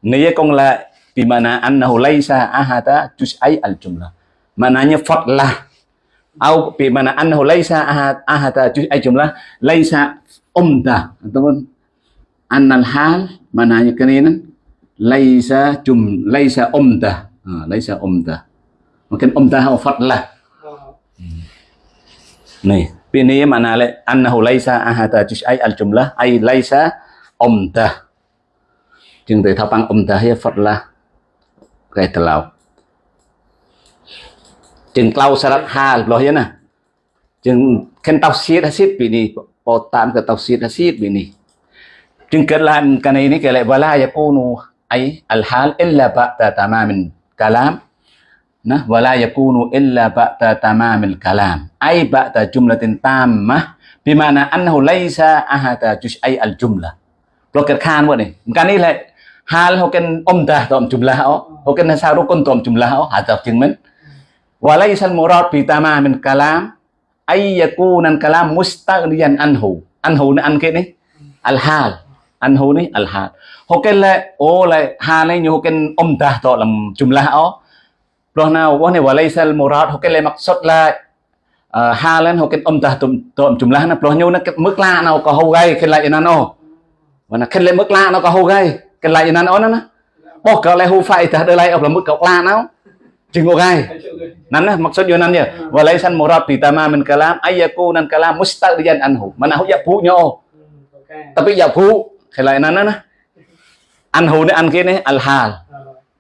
nếu con lại Bimana annahu laisa ahada juz'ai al-jumlah. Mananya fadlah. Atau bimana annahu laisa ahada juz'ai jumlah. Laisa umdah. Ataupun annal hal mananya keninan laisa jum laisa umdah. Ha, laisa umdah. Mungkin umdah atau fadlah. Nih, ini mana annahu laisa ahada juz'ai al-jumlah ay laisa umdah. Từ thao băng umdah ya fadlah Gaitalao. Chừng tao sẽ rất hà lo hiến à. Chừng khen tao xiết hết bị nì, bỏ tạm cái tao xiết hết xiết bị nì. Chừng kết làm cái này ní cái lại bà la ya cô nô ấy al-hal illa ba'ta tamamin kalam. Nah, wala yakunu illa ba'ta tamamil kalam. Ai ba'ta jumlatin tammah bimana annahu laisa ahata juz'ai al-jumlah. Blocker khan vậy này. Cái này lại hal hukin umdah dalam jumlah oh hukin nasarukun dalam jumlah oh hadaf jengmen walaisal murad bitama min kalam ayyakunan kalam mustaghniyan anhu anhu ni an kia ni al hal anhu ni al hal hukin le oh le hal ni hukin umdah dalam jumlah oh Loh nào wah này walaisal murad hukin le maksud la halen ho ket om ta tum tum jumlah na ploh nyu na ket mực la nào có hô gai ket la ina no wana ket le mực la nó có hô gai cái lại nan on na bo cái lại hu fai ta đây lại ông là mức cọc la nào chừng ngô gai. Nan na maksud yo nan ya wa laisan murad bi tamamin kalam ayyaku nan kalam mustaqdiyan anhu mana hu ya pu nyo tapi ya pu cái lại nan na anhu ni an kia ni al hal.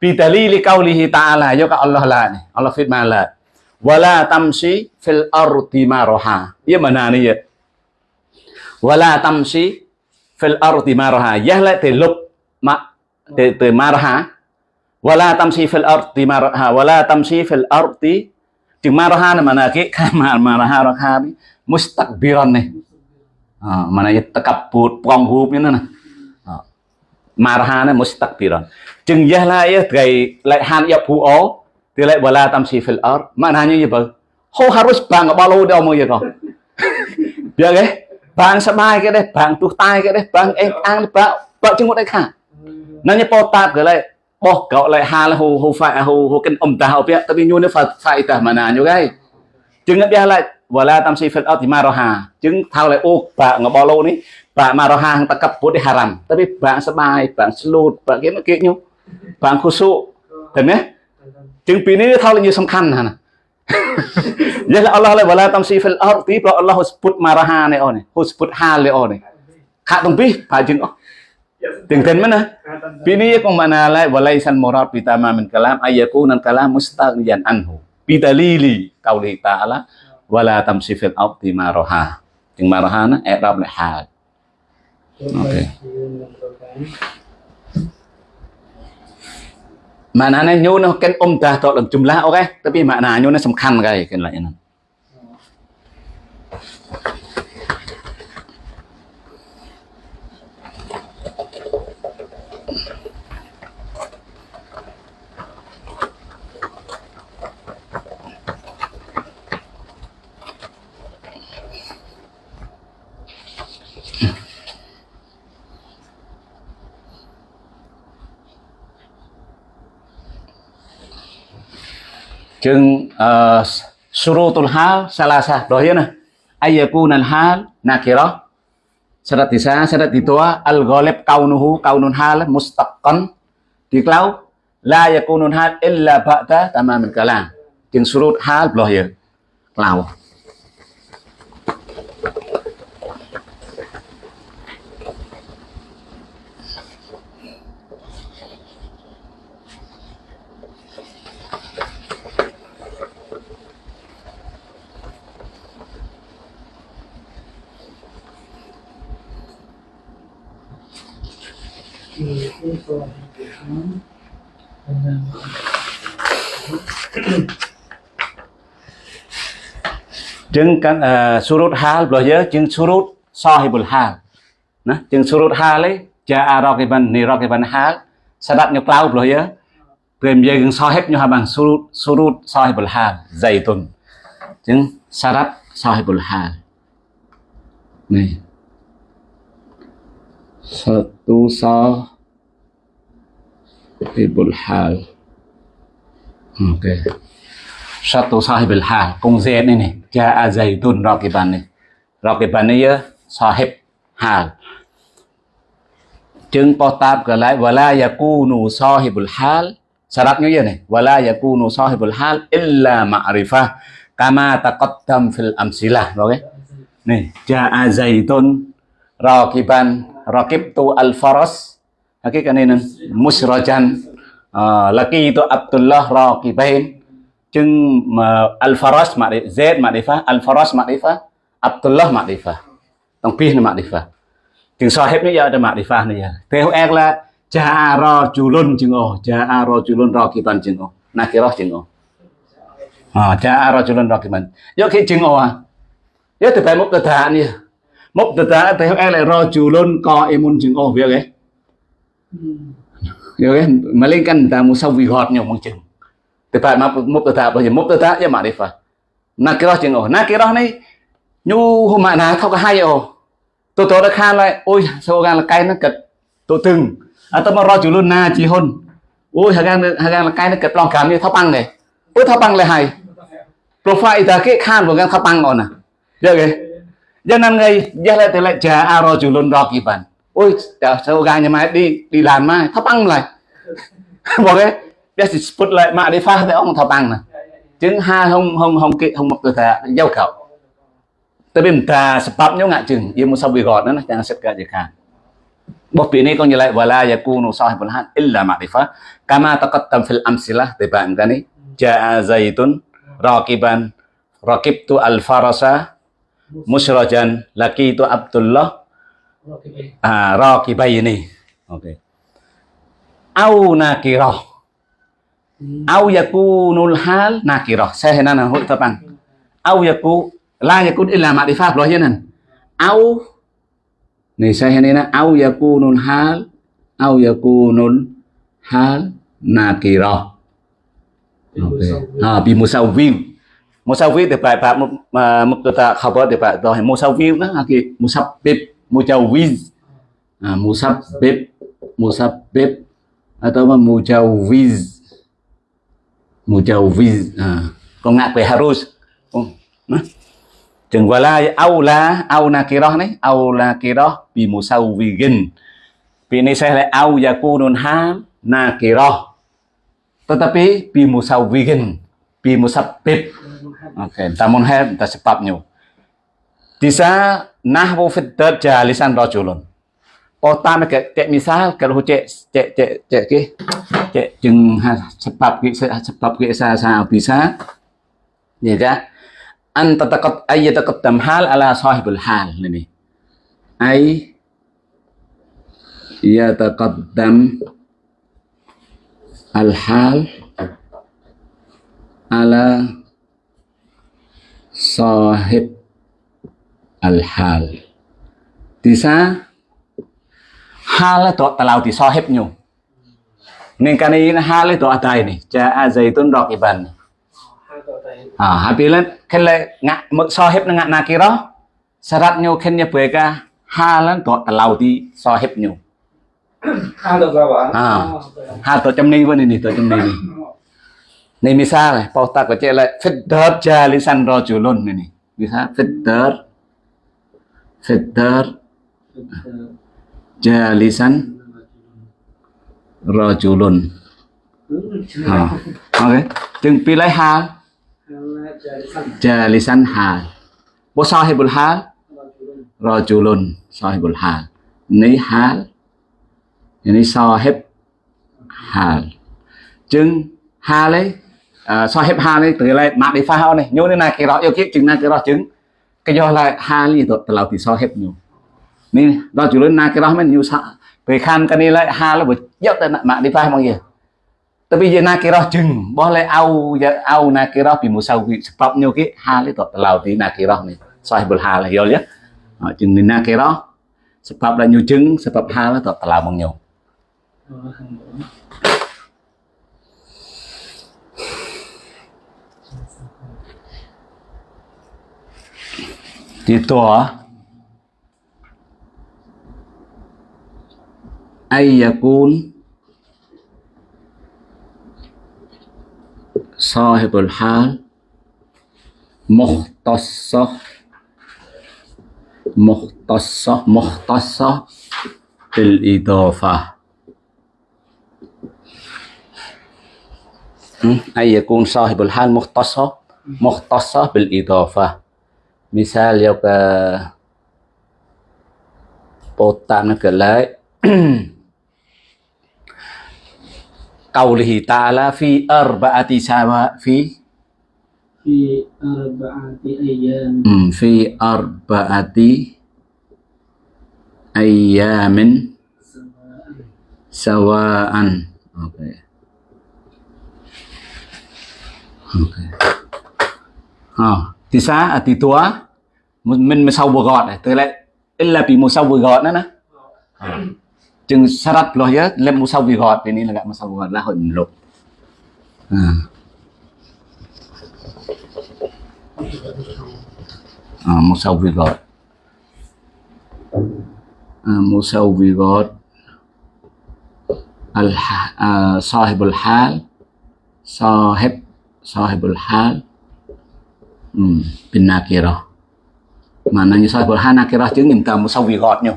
Bi dalili qaulihi ta'ala yo ka Allah la ni Allah firman la. Wala tamsi fil ardi maraha ya mana ni ya wala tamsi fil ardi maraha yah la te lục. ما تمارها ولا تمشي في الأرض تمارها ولا تمشي في الأرض تمارها mana ke kamar maraha rakhabi mustakbiran nih ah mana ya tekabut prong hup ni nah maraha ni mustakbiran jeung yah la ya dai lai han ya pu o ti lai wala tamsi fil ard maknanya ya bau ho harus bang balu dia mau ya kau biar ke bang sebai ke deh bang tuh tai ke deh bang eh ang bak bak jenguk deh kah nó như po tạp cái lại bỏ cậu lại hà là hồ hồ phải hồ hồ kinh ông ta học biết tại vì nhu nó phải phải ta mà nà nhu cái chừng nó biết lại và là tam si phật ở thì mà hà chừng thao lại ô bà ngọc bao lô ní bà mà hà ta cặp bút đi haram tại vì bà sẽ bài bà slut bà kiếm cái nhu bà khu sụ thấy mấy chừng pin này thao lại nhiều sâm khăn hả vậy là Allah lại và là tam si phật ở thì Allah hút bút mà hà này ôn này hút bút hà này ôn này khát đồng pi phải chừng dengan mana? Bini yakum mana walai san murad bitama min kalam ayakunan kalam mustaghniyan anhu. Bidalili qauli ta'ala wala sifat fil ardi Ting maroha na i'rab li hal. Oke. Maknanya nyono ken om dah tok jumlah oke, tapi mana nyono semkan kae ken lain. Ya, chừng uh, surutul hal salasah dohina ayyakunal hal nakirah syarat tisa syarat ditua al ghalib kaunuhu kaunun hal mustaqqan diklau la yakunun hal illa ba'da tamamil kalam chừng surut hal doh ya chứng căn à, surut hal bây giờ chứng surut sahibul hal. Nó chứng surut hal ấy, cha arakiban e nirakiban e hal. Sadat nhập lao bây giờ tìm về gần sahib hết nhau bằng surut surut sahibul hal dày tuần. Chứng sadat sahibul hal. Này. Satu sah sahibul hal. Oke. Satu sahibul hal. Cùng Z này này. Ja'a này. Raqiban này ya sahib hal. Chứng po tab ke lại wala yakunu sahibul hal. Syaratnya ya nih. Wala yakunu sahibul hal illa ma'rifah kama taqaddam fil amsilah. Oke. Okay? Nih, ja'a zaitun raqiban raqibtu al faras. Oke kan musrajan. Uh, laki itu Abdullah raqibain. Chừng mà al-faras ma'rifah z ma'rifah al-faras ma'rifah Abdullah ma'rifah. Tông pin ma'rifah. Chừng sahib nó giờ ada ma'rifah này theo ek là ja'a rajulun chừng ô oh, ja'a rajulun raqiban chừng ô oh, nakirah chừng ô oh. à ah, ja'a rajulun raqiban. Yo khi chừng ô à do từ phải một từ thả nè một từ thả theo ek là rajulun imun chừng ô việc ấy Ừ. Hiểu mà lên căn ta một sau vì gọt nhau một chừng Tepat mubtada apa ya? Mubtada ya ma'rifah. Nakirah chừng cái Nakirah này nhu hôm mại nào thao cả hai ổ Tôi tôi đã khan lại, ôi sao gan là cay nó cực. Tôi từng. À tôi mà ro chủ luôn na chỉ hôn. Ôi hà gan hà gan là cay nó cực lòng cảm như thao băng này. Ôi thao băng lại hay. Profile ta cái khan của gan thao băng ổn nè. Được rồi Cho nên ngay giờ lại lại trả à ro chủ luôn ro kỳ bản Ôi sao gan nhà mai đi đi làm mai thao băng lại.บอกcái dia disebut lại ma'rifah thì ông thọ bằng nè chứng hai không không không kị không một cơ thể giao khẩu tapi minta sebabnya nggak chừng dia musawirat nó jangan sekat je kan Bos ini kau nyelai wala yakunu sahibul had illa ma'rifah kama taqaddam fil amsilah tibaan kan ni ja'a zaitun raqiban raqibtu al farasa musrajan laki à ro kỳ bay này. Okay. au nakirah au yakunul hal nakirah saya henana hội tập ăn au yaku la yakun illa pháp loh yanan au. Này saya henana au yakunul hal. Au yakunul hal nakirah okay. à bi musawwir musawwir thì phải phải một à, một cái ta khảo khabar thì phải rồi. Musawwir đó thì musabbib mujawiz à musabbib musabbib atau mujawiz mujawiz à, con ngạc về harus. Chừng wala aula au nakirah nih au nakirah bi musawwigin ini saya lihat au yakunun ham nakirah tetapi bi musawwigin bi musabbib oke okay. namun hai ta sebabnya bisa nahwu fid jalisan rajulun. Kota mereka cek misal kalau cek cek cek cek ke cek jeng sebab ke sebab ke sa sa bisa. Ya kan an tataqad ay yataqaddam hal ala sahibul hal ini ay yataqaddam al hal ala sahib al hal bisa hal itu telau di sahibnya nên cái này hai lấy tọa tài này cha a dây tuân đọc iban. À hai pi lên khen lại ngạ mực so hếp ngạ na kia đó sarat nyo khen nya bue ka ha lan tọa telau di so hếp nyo à ha. Tọa chấm ni bên này này này misal này pauta có chơi lại fitter cha lisan ro chulun này này bisa fitter fitter jalisan. Rajulun. Ha. Okay chừng pilih hal. Jalisan hal. Bo sahibul hal. Rajulun. Sahibul hal. Ni hal. Ini sahib hal. Chừng hal ấy uh, sahib hal ấy từ lại mạc đi pha này. Nhớ thế này cái đó yêu kiếp chừng này cái đó chứng cái do là hà li tụt tàu thì sao hết nhiều nên đó chủ lớn na cái đó mới nhiều sợ về khan cái này lại hà là bởi dốc tên mạng đi phải mọi người tại vì giờ na cái đó chừng bỏ lại ao giờ ao na cái đó thì một sau bị stop nhiều cái hà li tụt tàu thì na cái đó này sao hết bởi hà là do nhất chừng nên na cái đó sebab là nhiều chứng sebab hà là tụt tàu bằng nhiều دي تو أي يكون صاحب الحال مختصة مختصة مختصة بالإضافة. أي يكون صاحب الحال مختصة مختصة بالإضافة. misal yo ke potan gelai *clears throat* kaulihi ta'ala fi arba'ati sama fi fi arba'ati ayyam hmm, fi arba'ati ayyamin sawa'an oke okay. oke okay. oh أربعة سوا في في أربعة أيام في أربعة أيام سواء أوكي أوكي ها تسعة أتيتوا من مسوغات تلاقي إلا بمسوغات ننا chừng sarat loh ya lem musawirat ini lah musawirat lah lục à. à, musawirat à, musawirat al uh, sahibul hal sahib sahibul hmm, bin nakirah. Mana nyusah ha nakirah chứ minta tầm nyo.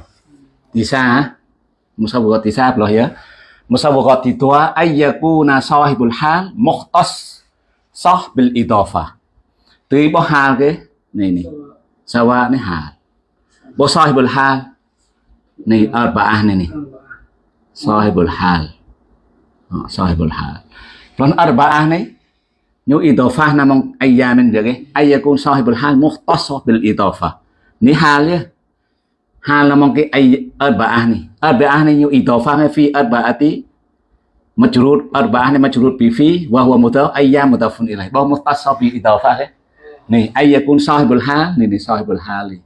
Bisa sa musawirat loh ya? Musawirat itu ayyaku sahibul hal muhtas sah bil idafah tuy bo hal ke? Nih nih sawa nih hal. Bo sahibul hal? Nih arbaah nih nih sahibul hal. Oh, sahibul hal. Arbaah nih nyu idafah namong ayyamin jadi ayyakun sahibul hal mukhtas bil idafah ni hal ya. Hal namong cái ay arba'ah nih arba'ah nih yu idafah fi arba'ati majrur. Arba'ah nih majrur bi fi. Wa huwa mudaf ayyam mudafun ilaih. Bahwa muhtasab bi idafah nih ayyakun sahibul hal nih nih sahibul hal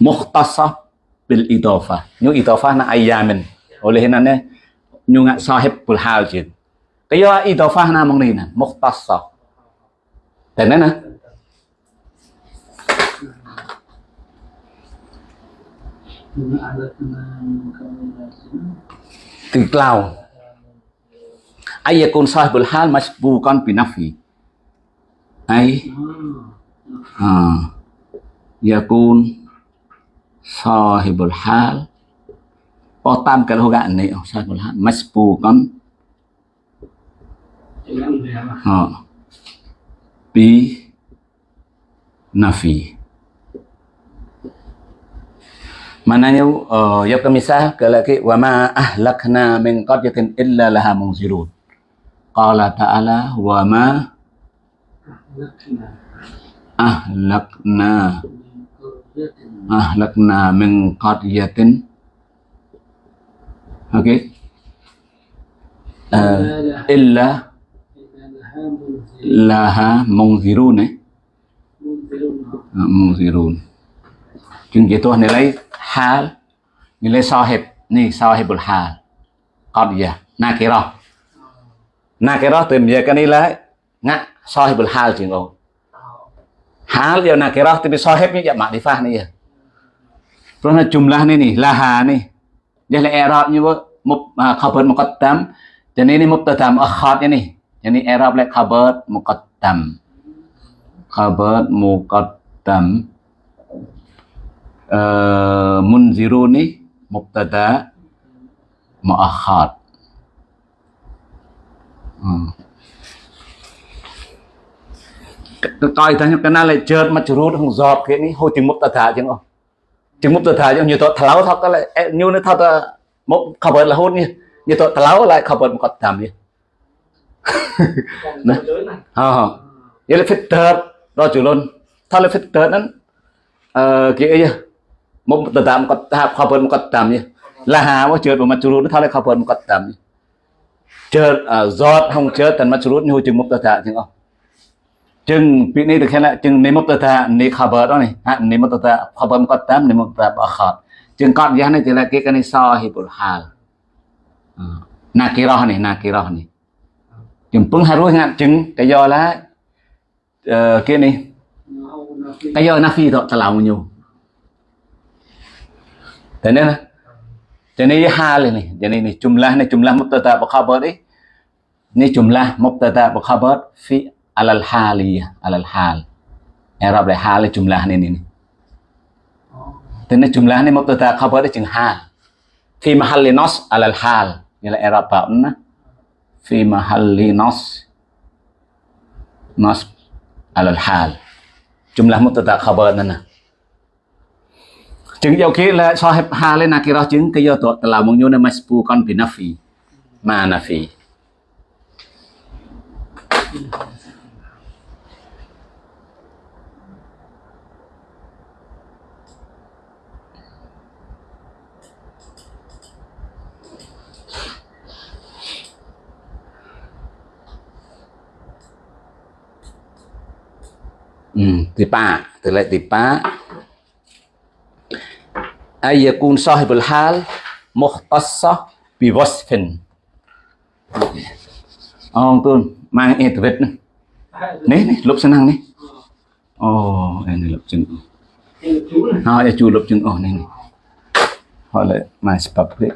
muhtasab bil idafah yu idafah na ayyamin oleh nane nyu ngak sahibul hal jin kaya idafah namong nè nah muhtasab ai nana con sai sahibul hal masbukan binafi. Ay. con Yakun sahibul hal. có tam cái lô gạn này sahibul hal masbukan. Ha. Bi nafi. Maknanya uh, ya kemisah ke lagi wa ma ahlakna min qaryatin illa laha munzirun. Qala ta'ala wa ma ahlakna ahlakna min qaryatin Okey. Uh, illa laha munzirun eh. Munzirun. Chừng vậy tôi này lấy hal nilai sahib ni sahibul hal. Qadiyah nakirah nakirah tìm về cái này là ngạ sahibul hal chuyện ồ hal dia nakirah tapi sahibnya ya makrifah ni ya Karena jumlah ni ni laha ni dia là i'rabnya mub khabar muqaddam jadi ini mubtada muakhar ni يعني إعراب لك خبر مقدم خبر مقدم آه منذروني مبتدا مؤخر coi ta những cái này là chợt mà chợt không giọt cái này hồi tiếng mục tà thả chứ không tiếng mục tà thả chứ nhiều tội tháo thật là như nó thật là mục khảo là hôn như nhiều tội tháo lại khảo vật một cọt thầm như ណាអោយេ filter ដល់ជលុនថា filter ហ្នឹងអឺគេអីមកទៅតាមគាត់ថាខពើមកគាត់តាមនេះលាហាមកជើតមកជលុនថាខពើមកគាត់តាមនេះជើតសតហងជើតតែមកជលុនហូជឹងមកទៅថាចឹងអស់ចឹងពីនេះទៅខាងចឹងនេះមកទៅថានេះខពើដល់នេះអានេះមកទៅថាខពើមកគាត់តាមនេះមកប្រាប់អខតចឹងគាត់យ៉ាងនេះទៅគេកនេះសហ៊ីបុលហាលណាគេរោះនេះណាគេរោះនេះ được khen lại chừng này mốc cái do là ờ, khabar đó này. Cái do mốc tơ thạ khabar mốc tam này mốc tơ này thì là này sahibul này này chừng pun này cái do nafi đó terlalu nhiều thế nên là alal haliyah alal hal. I'rab lại hal là jumlah này này thế nên jumlah này mubtada khabar ini chừng hal fi mahalli nos, alal hal như là i'rab bảo nó. في محل nas alal على الحال. جملة مبتدا خبر nè chứng dầu khi là sahib ha lên nakirah chứng cái do tội là mong nhung masbu con bị nafi mà nafi tipak telek tipak ay yakun sahibul hal muhtassah bi wasfin ông tuôn mang internet này này này lục sang năng này ồ này lục chân hỏi chú lục chân ồ này này hỏi lại mai sẽ bập đấy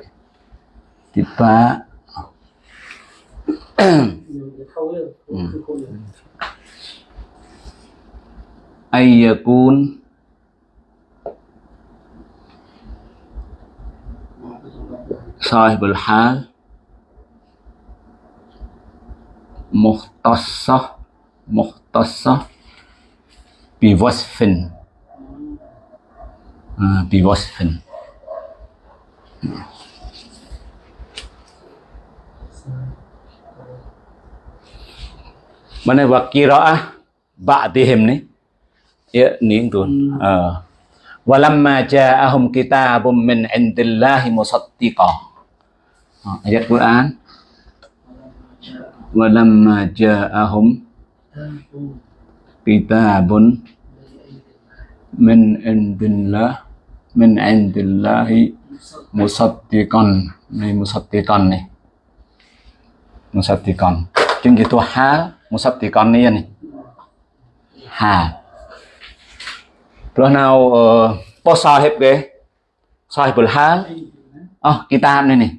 tipak 嗯。ayyakun. Sahibul hal. Muhtassah. Muhtassah. Bi wasfin. Ha, bi wasfin. Mana wakiraah ba'dihim ni? Ya ni tuan uh, walamma ja'ahum kitabum min indillahi musaddiqah ayat Quran? Walamma ja'ahum kitabun min indillah min indillahi musaddiqan. Này musaddiqan này. Musaddiqan. Chứng gitu hal musaddiqan này này ព្រោះនៅបោះសោហិបគេសោហិបលហាអោះគីតាបនេះនេះ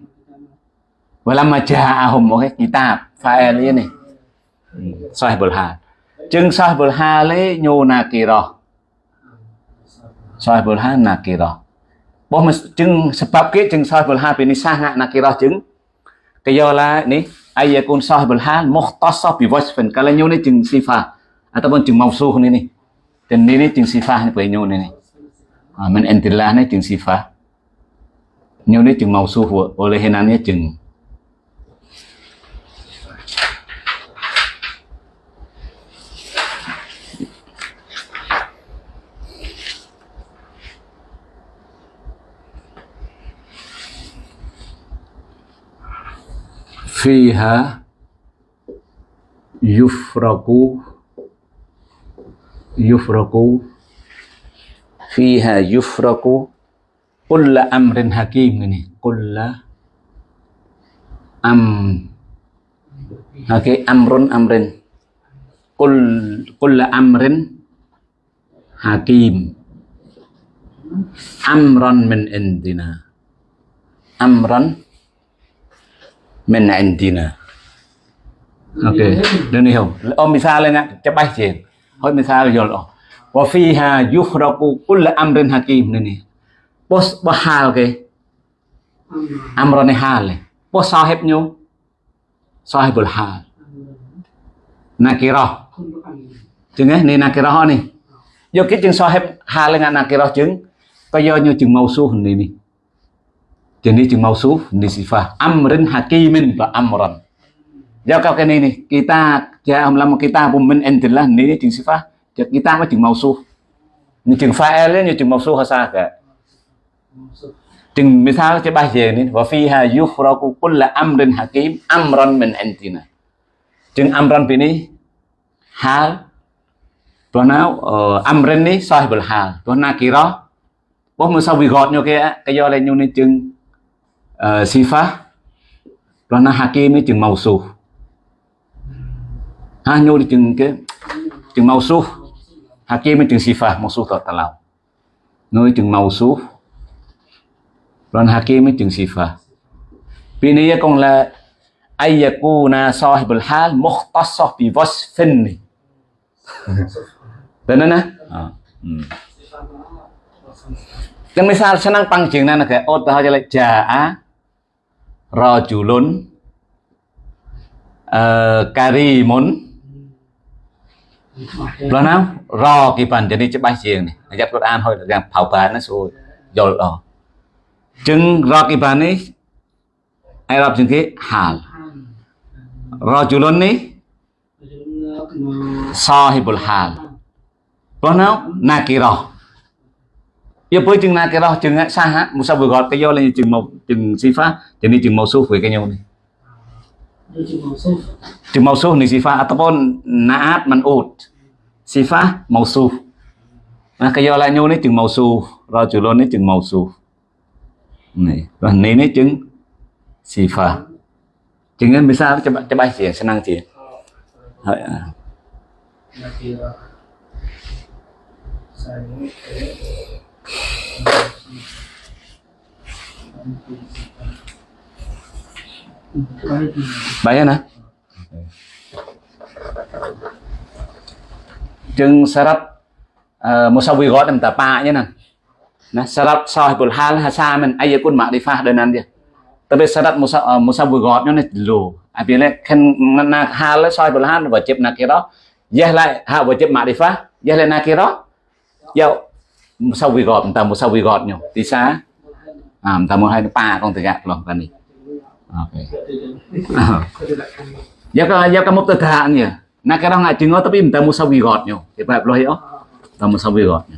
វលមជាអាហុំអូខេគីតាបហ្វាអែលនេះសោហិបលហាចឹងសោហិបលហាលេញូណាគីរោសោហិបលហាណាគីរោបោះមកចឹងសម្រាប់គេចឹងសោហិបលហាពីនេះសាសណាណាគីរោចឹងកយោឡានេះអាយកូនសោហិបលហាមុខតសោះពីវ៉ាច់ហ្វិនកាលញូនេះចឹងស៊ីហ្វាអត់បងចឹងមកស៊ូនេះនេះ ten ini ting sifah ni pai nyone ni amen entilah ni ting sifah. Nyone ting mausuh oleh henannya ting fiha yufraku yufraku. Fiha yufraku. Kulla amrin hakim ini. Kulla am. Okay, amrun amrin. Kul kulla amrin hakim. Amran min indina. Amran min indina ឲ្យមិនថាយល់អស់វ៉ាហ្វីហាយុហ្រកូគុលអាំរិនហាគីមនេះពោះបោះហាលគេអាំរនហាលពោះសោហិបញូសោហិបុលហាលណាគីរោះជាងនេះណាគីរោះនេះយកគេជាងសោហិបហាលណាគីរោះជាងក៏យកញូជាងម៉ៅស៊ូនេះនេះជាងនេះជាងម៉ៅស៊ូនេះស៊ីហ្វាអាំរិនហាគីមិនបើអាំរន cái này này, kita ja'am lama kita pun min indillah ini chừng sifat. Jadi kita mah chừng mausuf. Ini chừng fa'il ini chừng mausuf hasa ka. chừng misal coba je ni wa fiha yufraqu kullu amrin hakim amran min antina chừng amran bini hal Tuanau uh, amrin ni sahibul hal tuan nakira bố mà sao bị gọt nhau kia cái do này nhau nên chừng uh, sifa tuan hakim ni chừng màu su ha nhau đi chừng cái chừng màu su ha kia ni chừng sifa màu su tọt tà talau nơi chừng màu su rồi ha kia ấy chừng sifat. vì này con là ayyakuna dạ sahibul hal mukhtasah bi wasfin ni. Benar na? Ah. Hmm. Kan misal senang pangjing na kayak oh tahu jadi jaa rajulun ờ, uh, karimun Lo nào? rò kỳ bản jadi chụp bài riêng này. Nhập Quran thôi là phào bàn nó rồi. Rồi đó. Chừng rò kỳ bàn này, ai Arab chừng cái hal. so ni sahibul hal. lo nào nakira. giờ với chừng nakira chừng sa ha musa vừa gọi cái do lên chừng một chừng sifa chừng ni chừng màu số với cái nhau này. Chừng màu số ni sifa ataupun naat man'ud. Sifa màu số. Nah, lại nhau ni chừng màu số, rajulun ni chừng màu số. Nih, Tuhan ini jeng sifat. Jangan bisa coba coba sih senang sih. Ya. Bayar nah. Chừng syarat ờ, vui gót em ta pa nhé nè. Nah, syarat sahibul hal hasa min ayakun ma'rifah dan dia. Tapi syarat musa uh, ờ, musawwirat nó dulu. Apabila à, kan nak hal sahibul hal kia đó yah lại ha wajib ma'rifah, yah lại nakira. Ya musawwirat vui musawwirat nyo. Di sa à ta mua hai pa con vậy lòng kan này. Oke. *laughs* Ya kalau ya kamu tedaan ya. Nah kalau ngaji tapi minta musawirotnya. Ya baik loh ya. Tamu musawirotnya.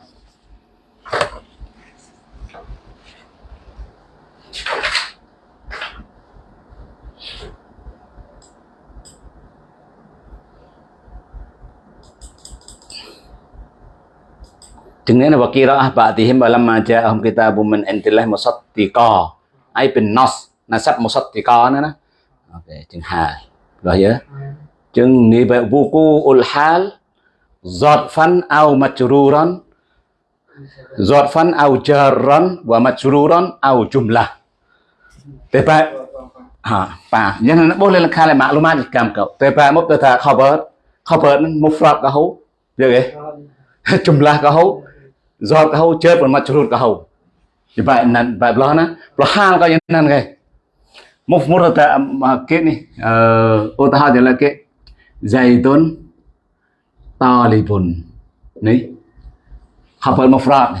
dengan wa qira'ah ba'dihim walamma ja'ahum kitabun min indillah musaddiqa ai bin nas nasab musaddiqa nữa nè ok chừng hai rồi nhớ chừng ni ba wuku ul hal dhatfan aw majruran dhatfan aw jarran wa majruran aw jumlah thế ba à ba nhưng nó bố lên là khai là mạng luôn mà cầm cậu thế ba mốt tôi thà khobert khobert mufrad cả hú được cái jumlah cả hú giọt cái hầu chết một mặt chuột cái hầu. Thì vậy là vậy lo nó lo hang cái như này một một là mà cái này ô ta thì là cái dày tôn to lì bùn này. Học phần một frog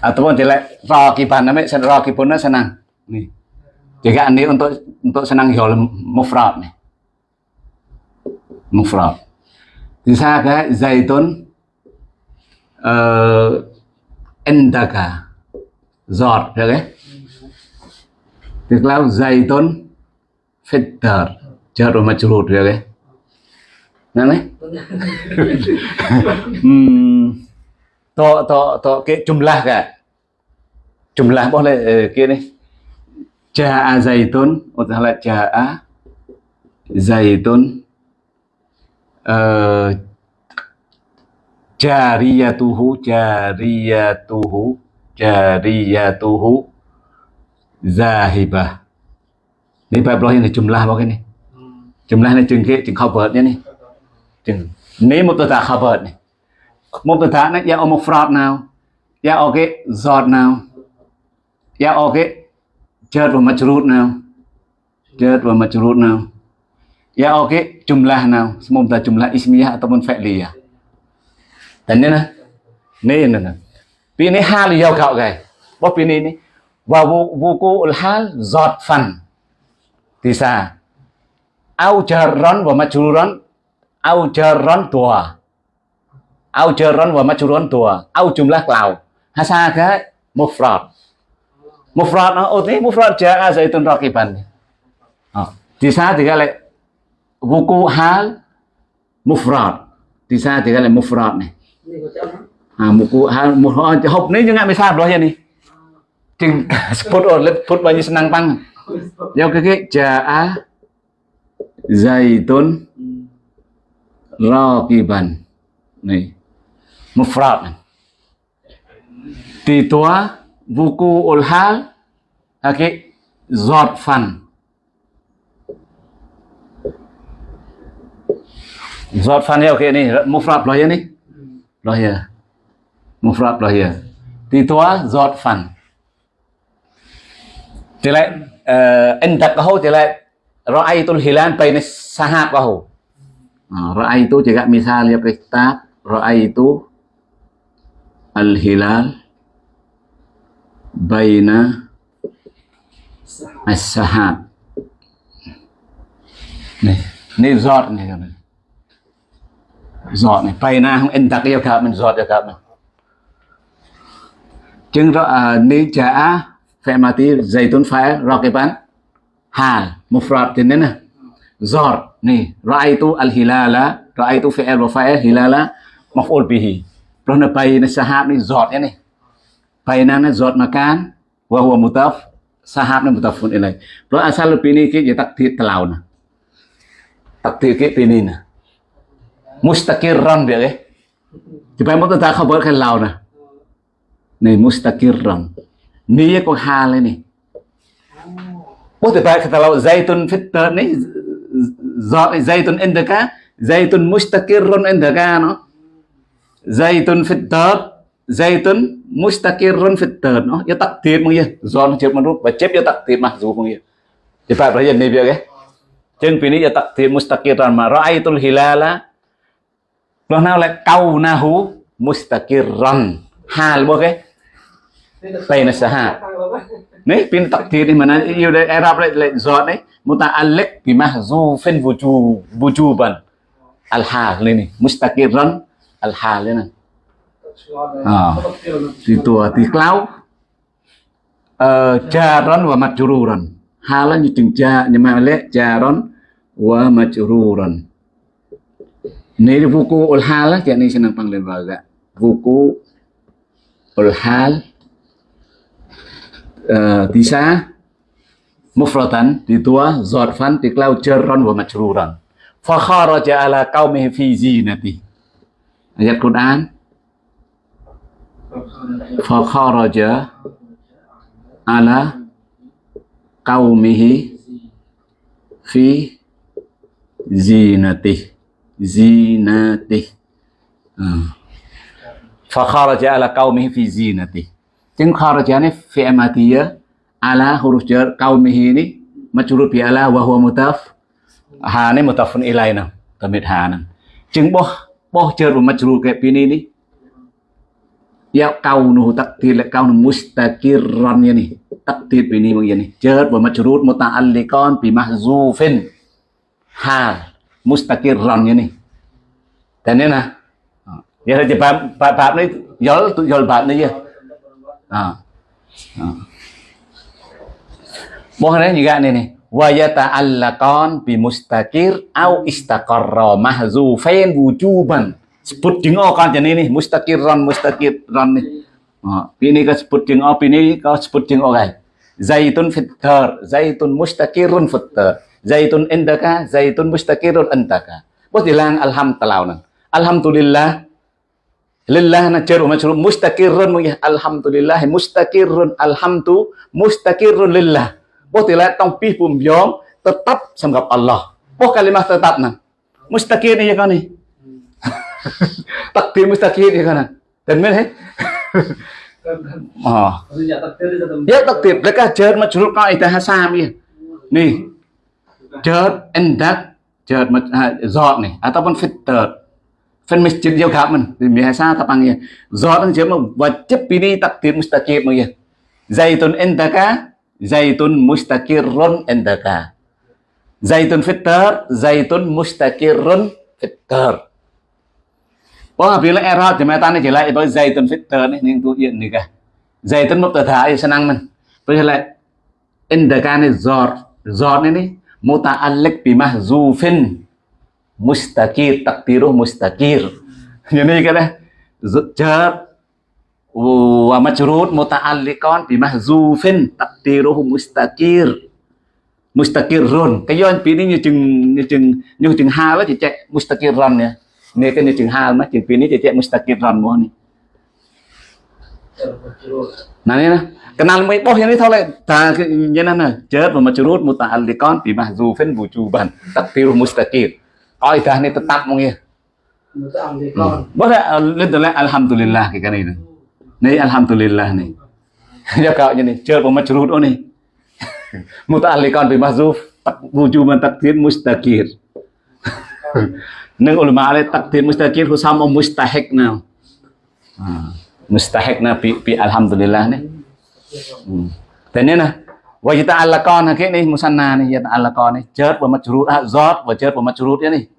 ataupun jelek raw kiban namanya sen raw punna senang nih jika ini untuk untuk senang jual mufrad nih mufrad di sana cái zaitun uh, endaka giọt được đấy tức là dày tôn fitter chờ rồi mà chụp được đấy *laughs* nè đấy. To to to cái jumlah cả jumlah boleh kia nih jaa zaitun atau là jaa zaitun uh, jariyatuhu jariyatuhu jariyatuhu. Zahibah. Ni bài blog này jumlah apa cái này. Jumlah này chừng cái chừng cover nhé này. Chừng. Nếu một tờ ni này. Một này ya một fraud nào? Ya ok giọt nào? Ya ok chợt và majrur nào? Chợt và majrur nào? Ya ok jumlah nào? Mubtada jumlah ismiyah ataupun fi'liyah 단년아 네는 là, 할 여가오 cái bó pini ni và vô vô cô hal giọt phần thì sa ao chờ rón và mà chú rón. Ao chờ rón tua, ao chờ rón và mà chú rón tùa. Ao chùm lắc lào. Ha sa cái một frọt một frọt nó. Ô thế một frọt chờ a dây tuần rock iban ờ. thì sa thì cái lại vô cô hal mufrad, frọt thì sa thì cái lại mufrad này à, một một hộp ni jangan bisa doa ni ting spot oleh put banyak senang pang ya oke oke jaa zaitun raqiban nih mufrad titua buku ulhal oke zotfan zotfan ya oke nih mufrad loh ya nih loh ya. Mufrad loh ya. Titua zot fan. Tilai endak eh, kau tilai ra'aitul hilal bainis sahab kau nah, ra'aitu jika misalnya pesta ra'aitu al hilal baina as-sahab nih ni zot nih kan. Giọt này, bay na, không indak yêu cả mình, giọt yêu cả mình. Chứng rõ ni trả phải mati zaitun phải hà hal mufrad thế nên zor ai ra'aitu al hilala ra'aitu fi'il wa fa'il hilala, maf'ul bihi. Rồi nó bay nó sahab ni giọt này bay nó nó zor makan wa huwa mutaf, sahab nó mutafun ilay. Rồi asal pini ki je takdir telau na takdir ki pini nè mustaqirran dia ke thì phải mất ta không bớt cái lao nè. Này mustaqirran Nia có ha lên này. Bố thì phải cái kalau zaitun fitter này. Zaitun indaka. Zaitun mustakirun indaka nó. Zaitun fitter Zaitun mustakirun fitter no Ya tak tiệt mong ya zon chep chếp mà rút. Và ya tak tiệt mà dù mong ya Thì phải bởi dân này việc ấy. Chân pini ya tak tiệt mustakirun mà. Ra'aitul hilala Lúc nào lại câu na hú? Mustakirun Hal bố cái. Baina sahab nih pin takdir di mana yêu đấy, Arab le le du phen vũ trụ vũ trụ wujuban al này ini mustaqirran. Al hà lên này. À thì tua thì clau. Ờ jaran wa hà là như chừng cha, nhưng mà lẽ jaran wa majruran Ini buku ulhal jadi senang panggil baga. Buku ulhal uh, eh, tisa mufratan ditua zorfan tiklau jeron wa majruran. Fakharaja ala qaumihi fi zinati. Ayat Quran. Fakharaja ala qaumihi fi zinati zinatih. Ah. Fa kharaja ala qaumihi fi zinatih. Ting kharaja ni fi madiyah ala huruf jar qaumihi ini majrur bi ala wa huwa mutaf. Ha ni mutafun ilaina. tamit ha. Jeng boh boh jar bu majrur kayak ini nih ya kaunu takdir la kaunu mustaqirran ya nih takdir ini ya ni jar wa majrur muta'alliqan bi mahzufin hal mustaqirran ini. Dan ini nah. Ya saja bab bab ini yol tu yol bab ini ya. Ah. ah. Mohonnya juga ini nih. Wa yata'allaqan bi mustaqir au istaqarra mahzufain wujuban. Sebut dengo kan jadi ini mustaqirran mustaqirran nih Oh, ini. Ah, kau sebut ding ini kau sebut ding orai. Zaitun fitar, zaitun mustakirun fitar zaitun indaka zaitun mustaqirun indaka bos dilang alham talaunan alhamdulillah lillah najar majrur mustaqirun alhamdulillah mustaqirun alhamtu mustaqirun lillah. Bos dilah tong pih pum tetap sanggap Allah. Bos kalimat tetap nang mustaqir ni *laughs* oh. ya kan ni. Takdir mustaqir ya kan dan men Oh. Ya takdir, mereka ajar majrur kaidah hasam ya. Nih, tetap Ya takdir, mereka jahat majrur kaidah hasami. Nih, filter, endak, jahat maj- ha, zot nih ataupun fitter. Fan masjid dia gak men, biasa ta panggil. Zot kan cuma wajib ini takdir mustaqim ya. Zaitun Entaka, zaitun mustaqirrun Entaka, Zaitun fitter, zaitun mustaqirrun fitter. Wah, là error jematan ini jelek itu zaitun fitter này, ning tu iya nih cả. Zaitun thì sẽ năng mình Bây giờ lại Entaka này giọt, giọt này đi muta'alliq bi mahzufin mustakir takdiruh mustakir jadi kan jar wa majrur muta'alliqan bi mahzufin takdiruh mustakir mustakirun cái do ពីនេះយើងជាងយើងយើងជាងហាលជាចែក mustakirun នេះនេះគេជាងហាលមកជាងពីនេះជាចែក mustakirun មកនេះ này nè cái nào mới bỏ hiện đi thôi lại. Ta cái như này. Nè chết và mà chữ rút một tà ăn thì con. Thì mà dù phên vũ trụ bản tắc tiêu mustaqim. Coi ta này tetap mungkin boleh lihat alhamdulillah kayak ini nih alhamdulillah nih ya kau ini cer pemacrut oh nih muta'alliqan bi tak wujuban takdir mustaqir neng ulama ale takdir mustaqir husam mustahik now mustahikna pi pi alhamdulillah nih hmm. na wa nah wa yata'allaqan hakik nih musanna nih yata'allaqan nih jar wa majrur zat wa jar wa majrur ni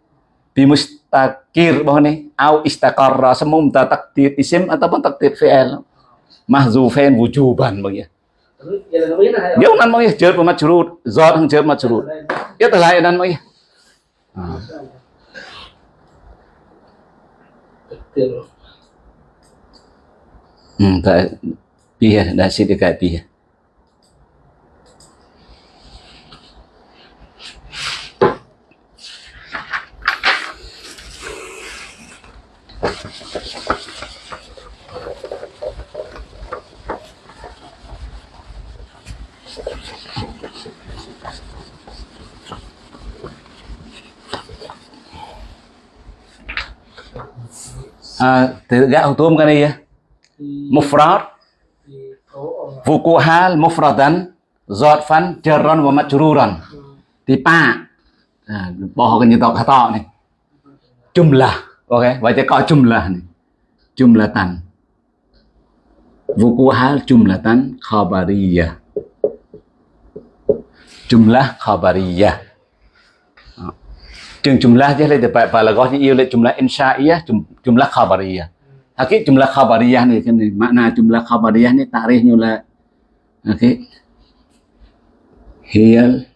bi mustakir bahwa nih au istaqarra semumta taqdir isim ataupun taqdir fi'il mahzufain wujuban bagi ya Ya nan mau ya jar wa majrur zat hang jar majrur ya telah nan mau ya Terima Hmm, tak pihak dah sit dekat pihak. À, từ gạo tôm cái này á mufrad. Di fukuhal mufradan zarfan jarran wa majruran. Thì ba à, bỏ cái như tao khá to này. Jumlah ok vậy thì có jumlah này. Jumlatan fukuhal jumlatan khabariyah jumlah khabariyah Đó. Chừng jumlah chứ lấy được phải là gọi như yêu là jumlah insha'iyah jumlah khabariyah Oke, jumlah khabariyah nih kan makna jumlah khabariyah nih tarikhnya lah. Oke. Hiyal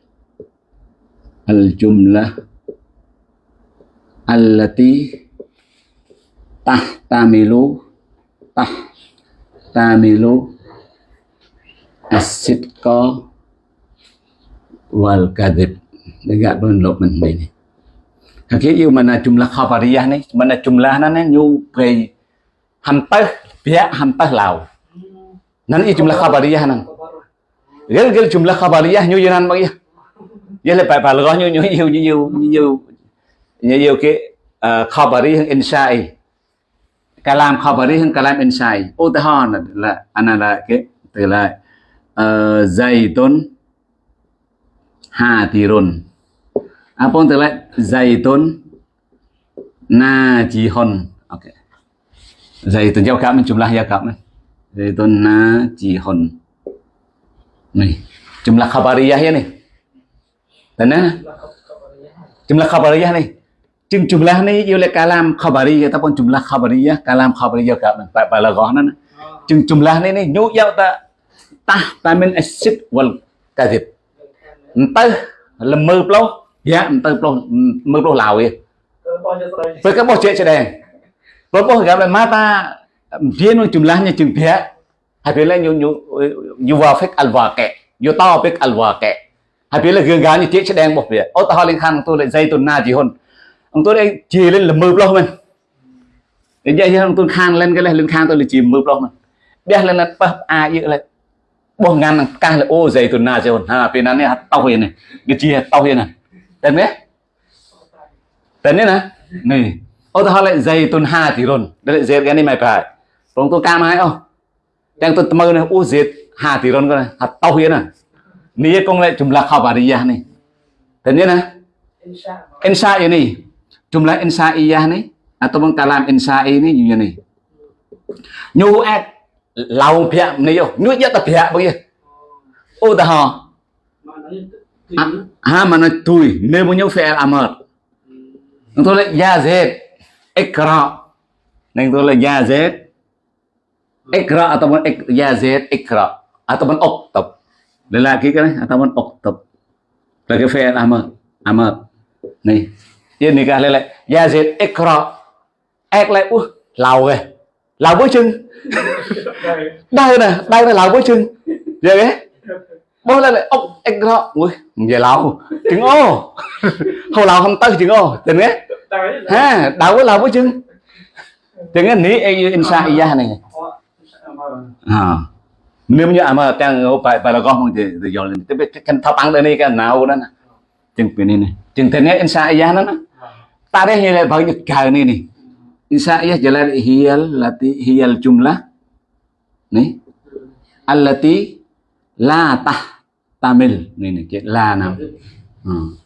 al jumlah allati tahtamilu tahtamilu as-sidqa wal kadhib. Enggak lo ini. Oke, yu mana jumlah khabariyah nih, mana jumlahnya nih nyubai nyu pre hampir pihak hampir lau. Nan i jumlah khabariyah nan. Gel gel jumlah khabariyah nyu nan bagi. Ya le pa pa lo nyu nyu nyu nyu nyu nyu nyu ke eh, khabariyah insai. Kalam khabariyah kalam insai. Utahan oh, là ana là cái từ là uh, eh, zaitun hadirun. apon từ là zaitun najihun. Okay. Zaitun jauh kami jumlah ya kami. Zaitun najihun. Nih, jumlah khabariyah ya nih. Dan nah, jumlah khabariyah nih. Jum jumlah này yêu là kalam khabariyah ataupun jumlah khabariyah, kalam khabariyah kami. Pak balaghah nan. Jum jumlah này này nhu yau ta ta ta min asid wal kadhib. Entah lemơ ploh, ya entah ploh mơ ploh lao ya. bao với các bộ chuyện sẽ đèn បើបងប្រាប់ឲ្យម៉ាតាវានឹងចម្លាស់ញជើងប្រាក់ហើយពេលឡើងយូយូវ៉ាហ្វិកអលវ៉ាកេយូតោហ្វិកអលវ៉ាកេហើយពេលរឿងការនេះជាឆ្ដែងរបស់វាឧទាហរណ៍លេងខាងទូលេសៃទូណាជីហ៊ុនអង្គទូលេជាលេងល្មើប្លោះមិននិយាយយើងអង្គទូខាងលេងគេលេងខាងទូលេជាមើប្លោះមិនបះលេងណាត់ប៉ះអាយើលេងបងងាននឹងកាសលអូសៃទូណាជីហ៊ុនហាពេលណានេះហត់តោះនេះគេជាតោះនេះតែនេះតែនេះណានេះ 어디 할래 제이 돈 lại 뒤론 cái này mày phải. 봐 tôi 또 까마이 không đang tôi mơ này, u diệt hà thì ron cái này. Hạt tàu hiến à. Ní công lại chúng là khảo bà đi này. Thế nhé nè ensa à, vậy này. Chúng à, à, là insa iya này. À tôi bằng kalam ensa ini như này. Nhu ad lau pia này không nhu nhất là pia bây giờ ô ta họ ha mà nói tôi nếu muốn nhau phải làm mệt. Tôi lại ya diệt ikra nên tôi lại ya zed ikra atau ya zed ikra atau oktab lelaki kan atau oktab lagi fi'il amar amar này yên này cả lại lại ya zed ikra ek lại ui lầu kìa lầu với chân đây nè đây là lầu với chân vậy đấy bố lên lại ốc ikra ui về lầu chừng ô. Hồi lầu không tới chừng ô tình ấy đây ha đâu có lầu với chừng ấy ní ai insa iya này. Họ mà à nếu như mà trang phải phải là con không thì thì giờ lên cái cái thao băng đây này cái nào đó nè. Chừng cái này này chừng thế này insa iya nó nè. Ta đây hiện bao nhiêu cái này này insa iya jalan hiyal lati hiyal jumlah nih allati la tah tamil. Nih nih cik la nam Hmm.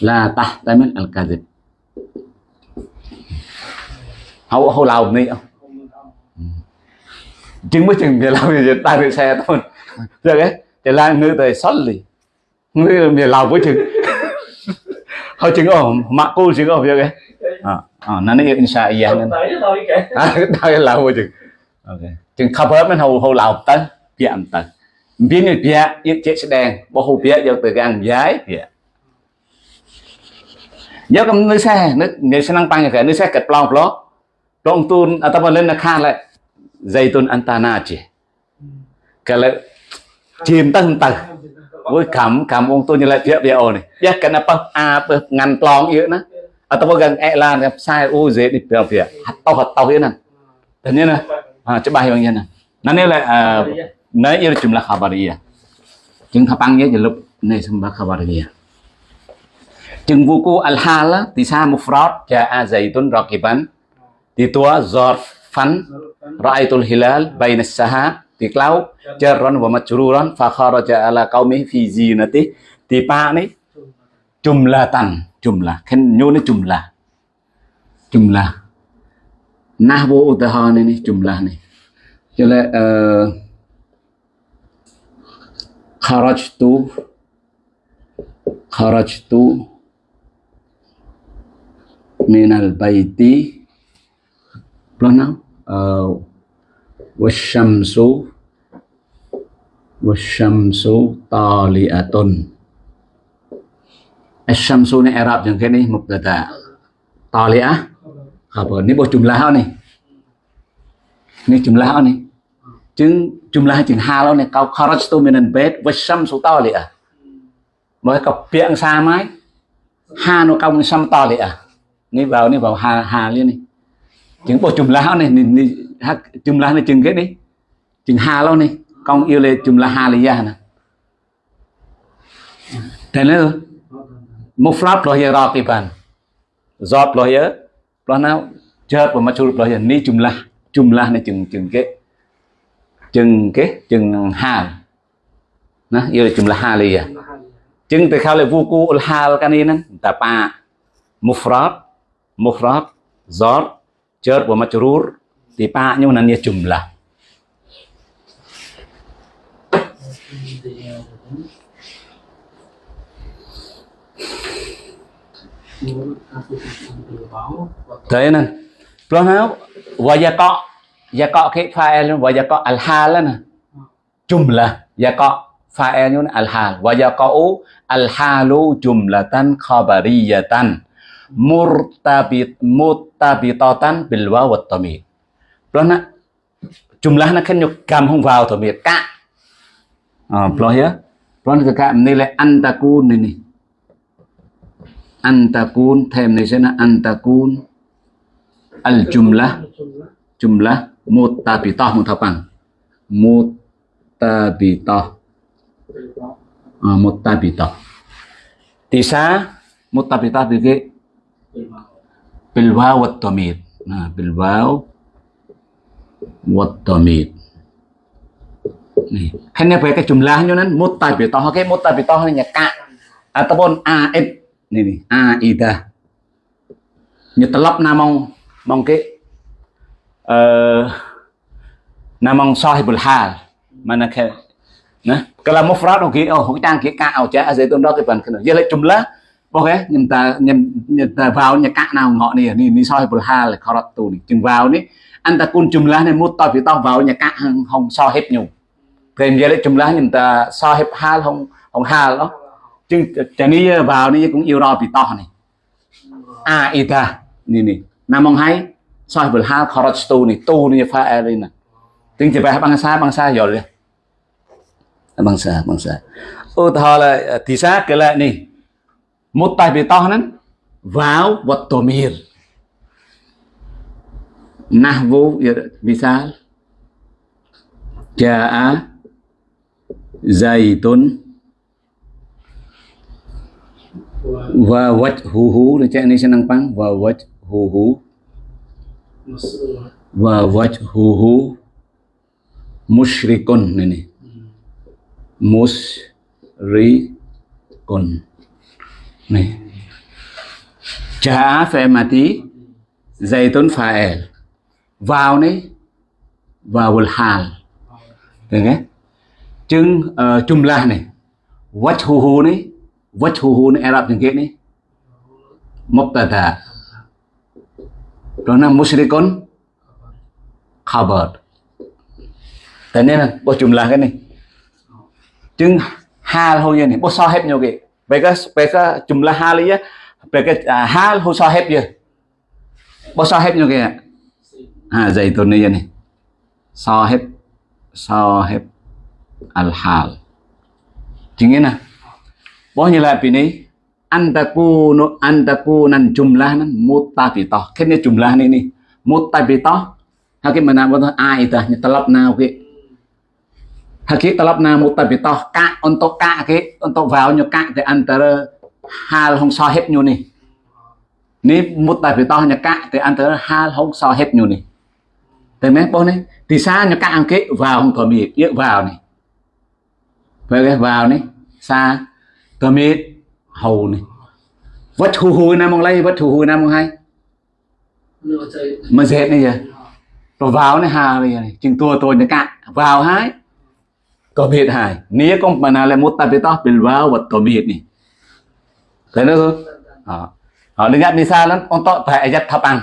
la tah tamil al kadhib hậu hậu lào này không? Chứng mới chừng về làm gì ta được xe thôi. Rồi đấy. Thì là người tới xót lì. Người về làm với chừng họ chừng ồ mặc cô chừng ồ vậy cái à à nó nói insha iya nên. Tới à *laughs* đây là với chừng ok. Chừng khắp hết mình hầu hầu lào tới មានវៈទៀតជាក់ស្ដែងបោះវៈយកទៅកាំងយាយយកកំនឹកសែនឹកនិយាយឆ្នាំបាញ់កែនឹកសែកាត់ប្លង់ប្លោប្លង់ទូនអត់ទៅលិននៅខាងឡែសៃទូនអន្តាណាជាកែឡែជាមទៅទៅអូយកម្មកម្មវងទូនឡែវៈវៈអូនេះយ៉ាកែណាប៉ះអាប៉ះងាន់ប្លង់យើណាអត់ទៅកាំងអេឡានផ្សាយអូសេនេះប្រាប់វៈហត់តោហត់តោយើណាតែនេះណាច្បាស់យ៉ាងយ៉ាងណាណានេះឡែអឺ chúng là khabariyah chứng thapang nhé lúc này xem bác chừng chứng buku al hala tisa mufrad ja'a zaitun raqiban di tua zarfan ra'aitul hilal baina sahab di klau jarran wa majruran fa kharaja ala qaumi fi zinati di pa ni jumlatan jumlah khen nyu ni jumlah jumlah nahwu utahana ni jumlah ni cho nên uh, kharajtu. Kharajtu minal baiti. Nào uh, wasyamsu. Wasyamsu taliatun. Asyamsu ni Arab yang kini mubtada. Taliah? Khabar Ni buat jumlah ni? Ni jumlah ni Chứng jumlah chừng hà lâu này Kau kharajtu minal bait Wasyamsu taliah à? Mới cặp biện xa mái Ha nó công xăm à? Nghe vào ni vào hà hà liên này chứng bộ chùm lá này ni, ni, chùm lá này chừng cái đi. Chừng hà lâu này con yêu lệ chùm lá hà là gia nè. Thế nữa một flap lo hier roti bàn. Giọt lo hier lo nào? Chết và mà chụp lo hier ni chùm lá. Chùm lá này chừng chừng cái chừng cái, chừng hà. Nó, yêu là chùm lá hà à. chừng từ khao là vu cu hà cái này nè. Ta pa mufrad mufrad, zor chợt và majrur thì pa nhưng mà nó jumlah thế nên lo nào vay gia cọ có cái file và gia có al hal nè. Jumlah gia dạ có file như al hal và gia al halu jumlatan khabariyatan. Murtabit mutabitatan bil waw wat rồi đó nó jumlah nó khen nhục cầm không vào thổ miệt cả à rồi nhá rồi cái cảm này là antakun này này antakun, thêm này sẽ là antakun. Al jumlah jumlah mutabitah mutapan mutabitah. Uh, mutabitah. Tisa mutabitah bigi bilwa wadomit nah bilwa wadomit nih hanya pakai jumlahnya nan. Mutabitah oke mutabitah hanya ka ataupun aib. Nih nih aida nyetelap namong mongke. namang sahibul hal mana ke nah kalau mufrad oke oh hutang ke ka au cha azai tun ro ke ban kena ya lek jumlah bố cái nhưng ta nhưng, nhưng ta vào nhà cạn nào ngọ này ni ni soi bờ ha là khó tu này chừng vào ní anh ta cun chùm lá này mua tao thì tao vào nhà cạn không không so hết nhiều thêm giờ đấy chùm lá nhưng ta so hết ha không không ha đó chừng chả ni vào ni cũng yêu rồi bị to này à ita nè nè nam mong hay សោះវិលហាខរត់ស្ទូនេះទូនេះហ្វាអេលីណាទាំងជាបះបងសាបងសាយល់ទេបងសាបងសាឧទាហរណ៍ទីសាកលានេះមុតតៃបេតោះហ្នឹងវ៉ាវវត្តតូមៀរណាស់វូវិសាលជាអា zaitun wa wajhuhu recek ni senang pang wa wajhuhu wa wajhuhu musyrikun này này musyrikun này Jaa phải tốn Zaitun fa'il vào này vào hal được nghe chừng uh, ờ, jumlah này. Wajhuhu này wajhuhu này Arab những cái này mubtada đó là musrikon, khabar. Thế nên là bộ là cái này. Chừng hal hôi như này bộ so hết nhiều cái. Mereka chùm là hal ấy mereka cái à, hal hu sahib nhiều cái à dạy kaya ha này. So ni so sahib al hal. Chính nè bo như là này? Antakunu antakunan jumlah nan mutabitah kene jumlah ni ni mutabitah hakim mana bo ai ta nyetelap na oke Hakik talab na mutabitah ka untuk ka ke untuk vào ka di antara hal hong sahib nyo ni. Ni mutabitah nya ka di antara hal hong sahib nyo ni. Thấy mấy bố này thì xa nya ka ang ke vào hong tòa mịt yếc vào này. Vậy cái vào này xa tòa mịt hầu này vất hù hù nam mong lây vất hù hù nam mong hay mà dệt này giờ rồi vào này hà này này chừng tua tôi nó cạn vào hái có biệt hài nia con mà nào là một tập to bên vào vật có biệt này thấy nó không à họ đừng gặp đi xa lắm con tọt phải giặt thập ăn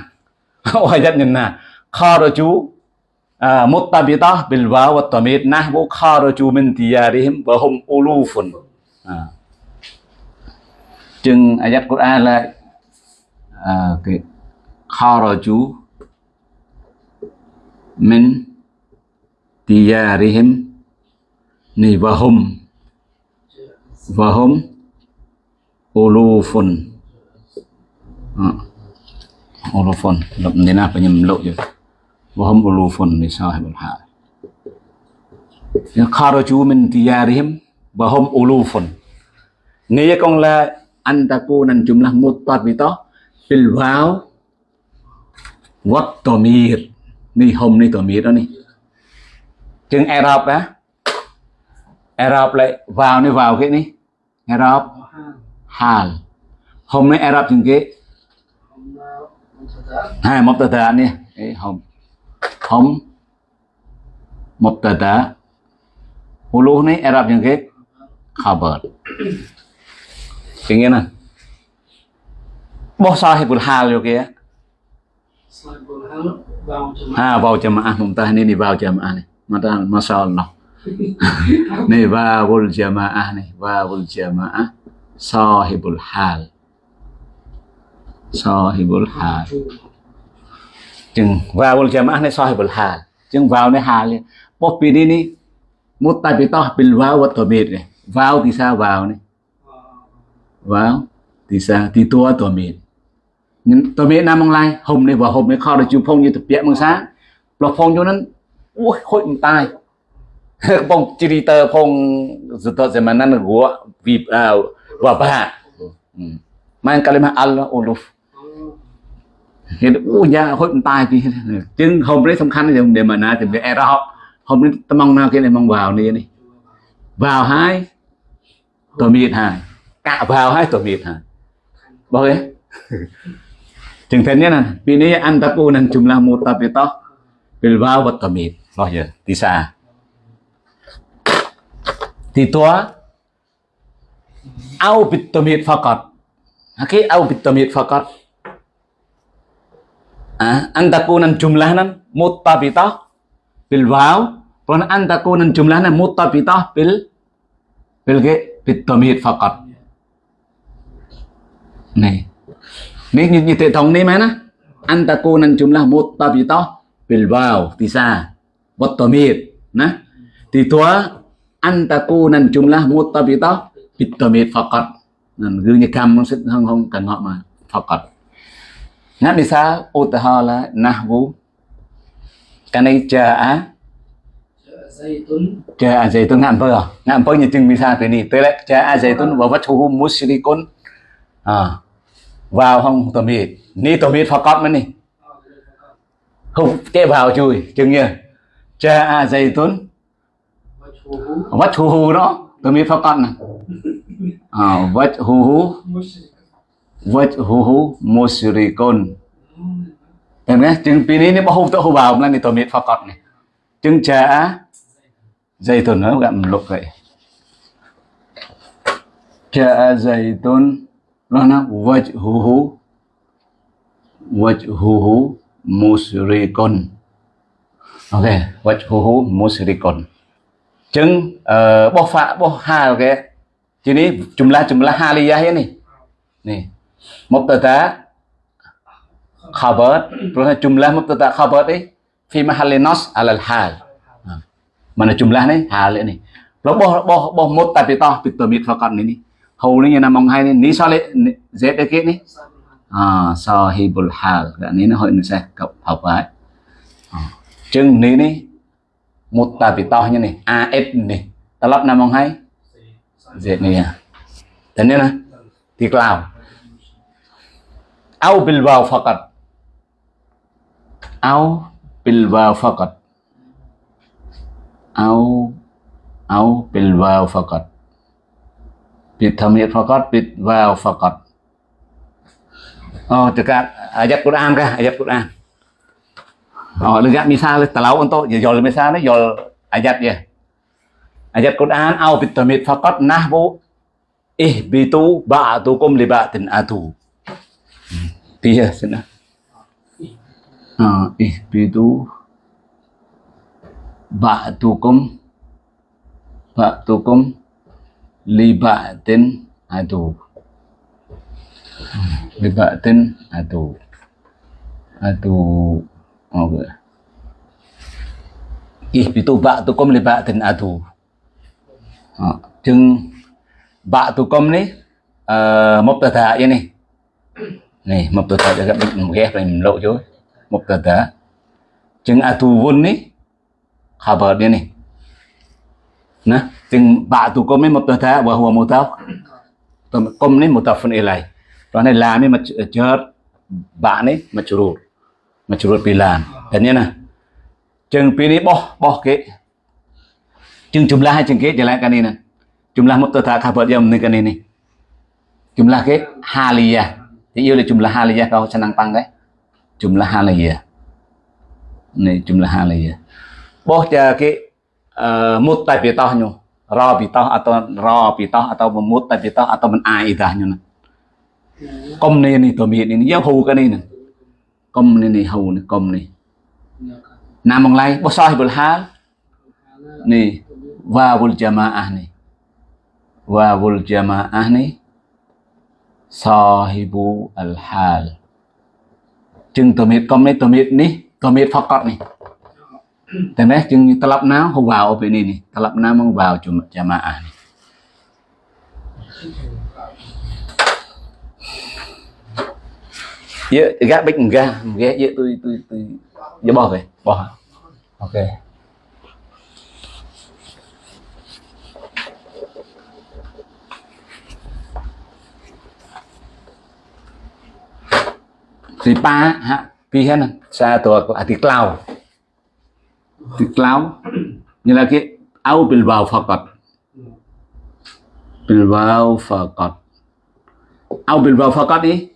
ôi giặt nhìn nè kho rồi chú một tập to bên vào vật có biệt na vô kho rồi chú mình thì à đi hem vợ hùng ulu phun à Chừng ayat Quran là à, cái kharaju min diyarihim ni vahum vahum ulufun. À, ulufun lập nên là phải nhầm lộ chứ. Vahum ulufun ni sahibul hal kharaju min diyarihim vahum ulufun. Nghĩa con là an takunan jumlah mutabitah bil waw wat tomir ni hom ni tomir đó ni. Chừng Arab á. Arab lại vào này vào cái này Arab. Hal. Hom nay Arab chừng cái. Hai mubtada này cái hôm tờ tờ, hulu này Arab chừng cái. Khabar chừng cái này bố sahibul hal vô kia ha vào jamaah mumtah ini vào jamaah này masya Allah. *laughs* Nih wawul jamaah nih wawul jamaah sahibul hal. Sahibul hal. Chừng wawul jamaah nih sahibul hal. Chừng vào này hal một pi đi ni mutabitah bil waw wa dhamir này vào thì sao vào này vâng. Thì sao thì tua tổ mìn nhưng tôi biết nam mong lai, hôm nay và hôm nay kho được chụp phong như thực tiễn sáng. Là phong cho nên, ui hội tay *laughs* phong chỉ đi tờ phong dự tờ sẽ mà năn gua, vì à và bà. Ừ. Mang kalimah Allah uluf. Hiện ui khôi hội tay thì chứ hôm đấy សំខាន់ là để mà na thì về e ra học hôm nay tôi mong nào cái này, mong vào này đi vào hai tôi biết hai. cả vào hai tổ mịt hả? Boleh contohnya nah ini antapunan jumlah mutabitoh bilbao wa tamid loh ya tisa titua au bit tamid faqat aki au bit tamid faqat ah antakunan jumlahnan muttabitah bil waw pun antakunan jumlahnan muttabitah bil bil bit tamid fakat. này. Nếu như, như hệ thống này mà nó antakonan jumlah mutab itu bilbao tisa watamid vào thì tua antakonan jumlah mutab itu bitamid fakat nên gương như cam không xích không không cần họ mà fakat ngắt đi xa ô tà ho là nahwu cái này chờ á. Chờ à dây tuấn ngạn phơi à? Ngạn như chừng mi xa thế này. Tới lại chờ à dây tuấn và vắt hù mushrikun à vào không tawhid ni tawhid faqat mà ni không chế vào chui chừng như cha a dây tuấn vách hù hù đó tawhid faqat nè. À, vách hù hù. Vách hù hù mushrikun em nhé chừng pini ni bao không tự hù vào là ni tawhid faqat nè. Chừng cha a dây tuấn nó gặp lục vậy. Cha a dây tuấn Makna wajhuhu wajhuhu musyrikun. Ok, wajhuhu musyrikun. Chừng uh, bó phạ bó hà ok. Chứ ní jumlah jumlah haliyah ya nih. Nih. Mubtada khabar, terus jumlah mubtada khabar ini fi mahalli nas alal hal. Mana jumlah nih hal ini. Lo boh boh boh muttabitah bitamit faqat ini. hawlinya namang hai ni sale zet ke ni à sahibul hal đã ní nó hội nó sẽ cộng hợp lại. À, chừng ní ní, một tà bị to như này? Af ní. Ta lắp nam mong hay? Dễ ní à. Thế nên là thì cloud au bil vào phật au bil vào phật au au bil vào phật อกอดนี่จึงจะใจตุนเนาะกับมันลบไปจะใจตุนแล้วนะวัจฮูฮูวัจฮูฮูมุสริกนโอเควัจฮูฮูมุสริกนจึงเอ่อบ่ฟะบ่ฮาโอเคทีนี้จุมละจุมละฮาลิยะนี่นี่มุบตะตะ khabar terus jumlah mubtada khabar ni fi libatin adu libatin adu adu mana jumlah ni eh, hal ni lo boh boh boh mutabitah bitamit faqat ni ni hầu ni yang namong hai ni. Ni sale z ke ni à sahibul hal cái này nó hơi nó sẽ cập hợp chừng ni ni mutabitah ni talab ni. ណាទាំងបាទុគុំនេះមកទៅថាវ៉ាហួមូតាទៅគុំនេះមូតាហ្វុនអ៊ីឡៃព្រោះនេះឡាមនេះមកជើតបានេះមកជ្រូតមកជ្រូតពីឡានតែនេះណាជាងពីនេះបោះបោះគេជាងចម្លាស់ឲ្យជាងគេចម្លាស់កានេះណាចម្លាស់មកទៅថាខាបាត់យ៉ាមនេះកានេះនេះចម្លាស់គេហាលីយ៉ាទីយល់ចម្លាស់ហាលីយ៉ាកោឆ្នាំប៉ាំងគេចម្លាស់ហាលីយ៉ានេះចម្លាស់ហាលីយ៉ាបោះជាគេ មុតតែពីតោះញោរពីតោះអត់តរពីតោះអត់តមុតតែពីតោះអត់តមិនអាយដាញោកុំនេះនេះតមាននេះយកហូកានេះនឹងកុំនេះនេះហូនេះកុំនេះណាមកឡៃបោះសោះបុលហាលនេះវ៉ាវុលជាម៉ាអះនេះវ៉ាវុលជាម៉ាអះនេះសោហិប៊ូអលហាល chừng tờ miệt con mấy tờ miệt ní tờ miệt phật cọt này Teneh jeng telap na huwa opi ini nih. Telap na mengbau cuma jamaah nih. Dạ, gác bích ga, ghé dạ tôi tôi tôi dạ bỏ về, bỏ. Ok. Thì ba ha, pi hen sa tua ko ati cloud. Islam laki au bil waw faqat bil waw faqat au bil waw faqat đi.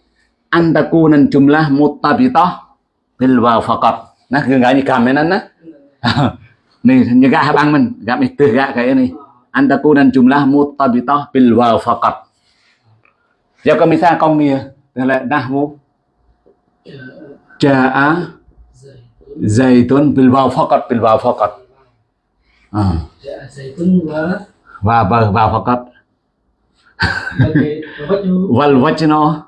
An takuna jumlah mutabitah bil waw faqat nó cứ gãi như cầm nên nó *laughs* này như gã băng mình. Gã mình từ gã cái này. Anh ta cung an takuna jumlah mutabitah bil waw faqat giờ có misal con nghĩa là nahwu jaa zaitun bil vào faqat bil vào faqat. À. zaitun và và và và faqat. Wal wajno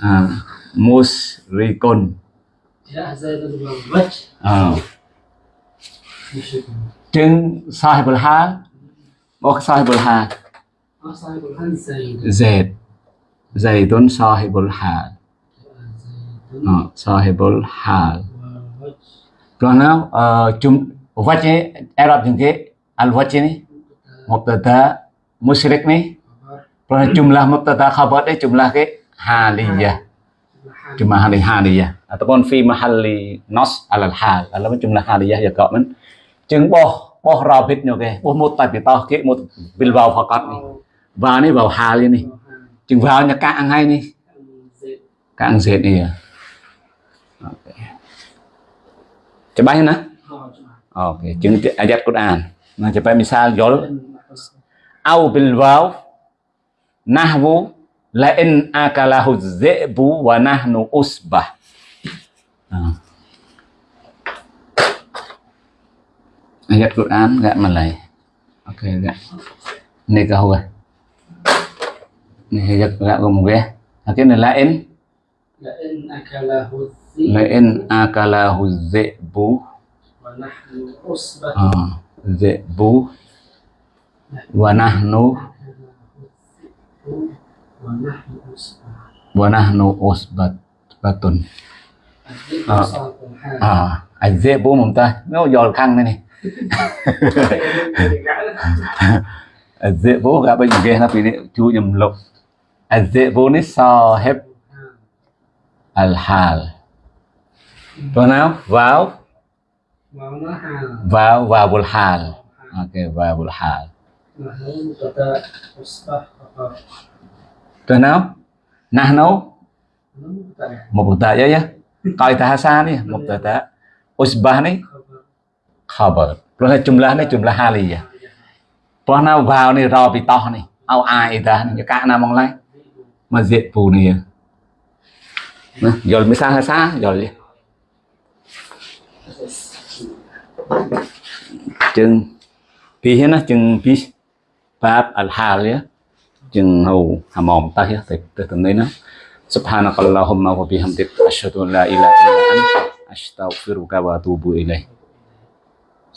à, musrikun à. trên sahib al ha. Có sahib al ha zaid zaitun sai al ha. Sai al hal Pranam cum wajah Arab jengke al wajah ni mubtada musyrik ni pranam jumlah mubtada khabar ni jumlah ke haliyah jumlah hal haliyah ataupun fi mahalli nas alal hal kalau jumlah haliyah ya kau men jeng boh boh rabit nyo ke boh mutab bitah ke mut bil waw faqat ni wa ni waw hal ni jeng waw nya ka ang hai ni ka ang zed ni ya chấp Cepat kan? Okey, jeung ayat Quran. Nah, cepat misal yol, au bil waw nahwu la in akalahu dhi'bu wa nahnu usbah. À. Ayat Quran enggak Malay. Okey, enggak. Ni kau ah. Ni ayat enggak kau mungkin. Akhirnya lain la akalahu Lain akalahu zebu. Ah, zebu. Wanahnu Wanahnu usbat Batun. À, à, dễ bố mồm ta nó giòn khăn đây này. Dễ bố gà bên kia nó bị chú nhầm lục. Bố nít so hep al tuần nào vào. Vào vào bul hal ok vào bul hal tuần nào nahnu mubtada ya ya qaita hasan ya mubtada usbah ni khabar. Plus jumlah ni jumlah haliyah plus nào vào ni rabitah ni au aida ni cái na mong lai mà diện phù này. Nè giờ mới sa hơi sa giờ chừng pi hết nó chừng pi bab al hal ya chừng hầu hàm mồm ta ya từ từ từ đấy nó subhanakallahumma wa bihamdik asyhadu an la ilaha illa anta astaghfiruka wa atubu ilaik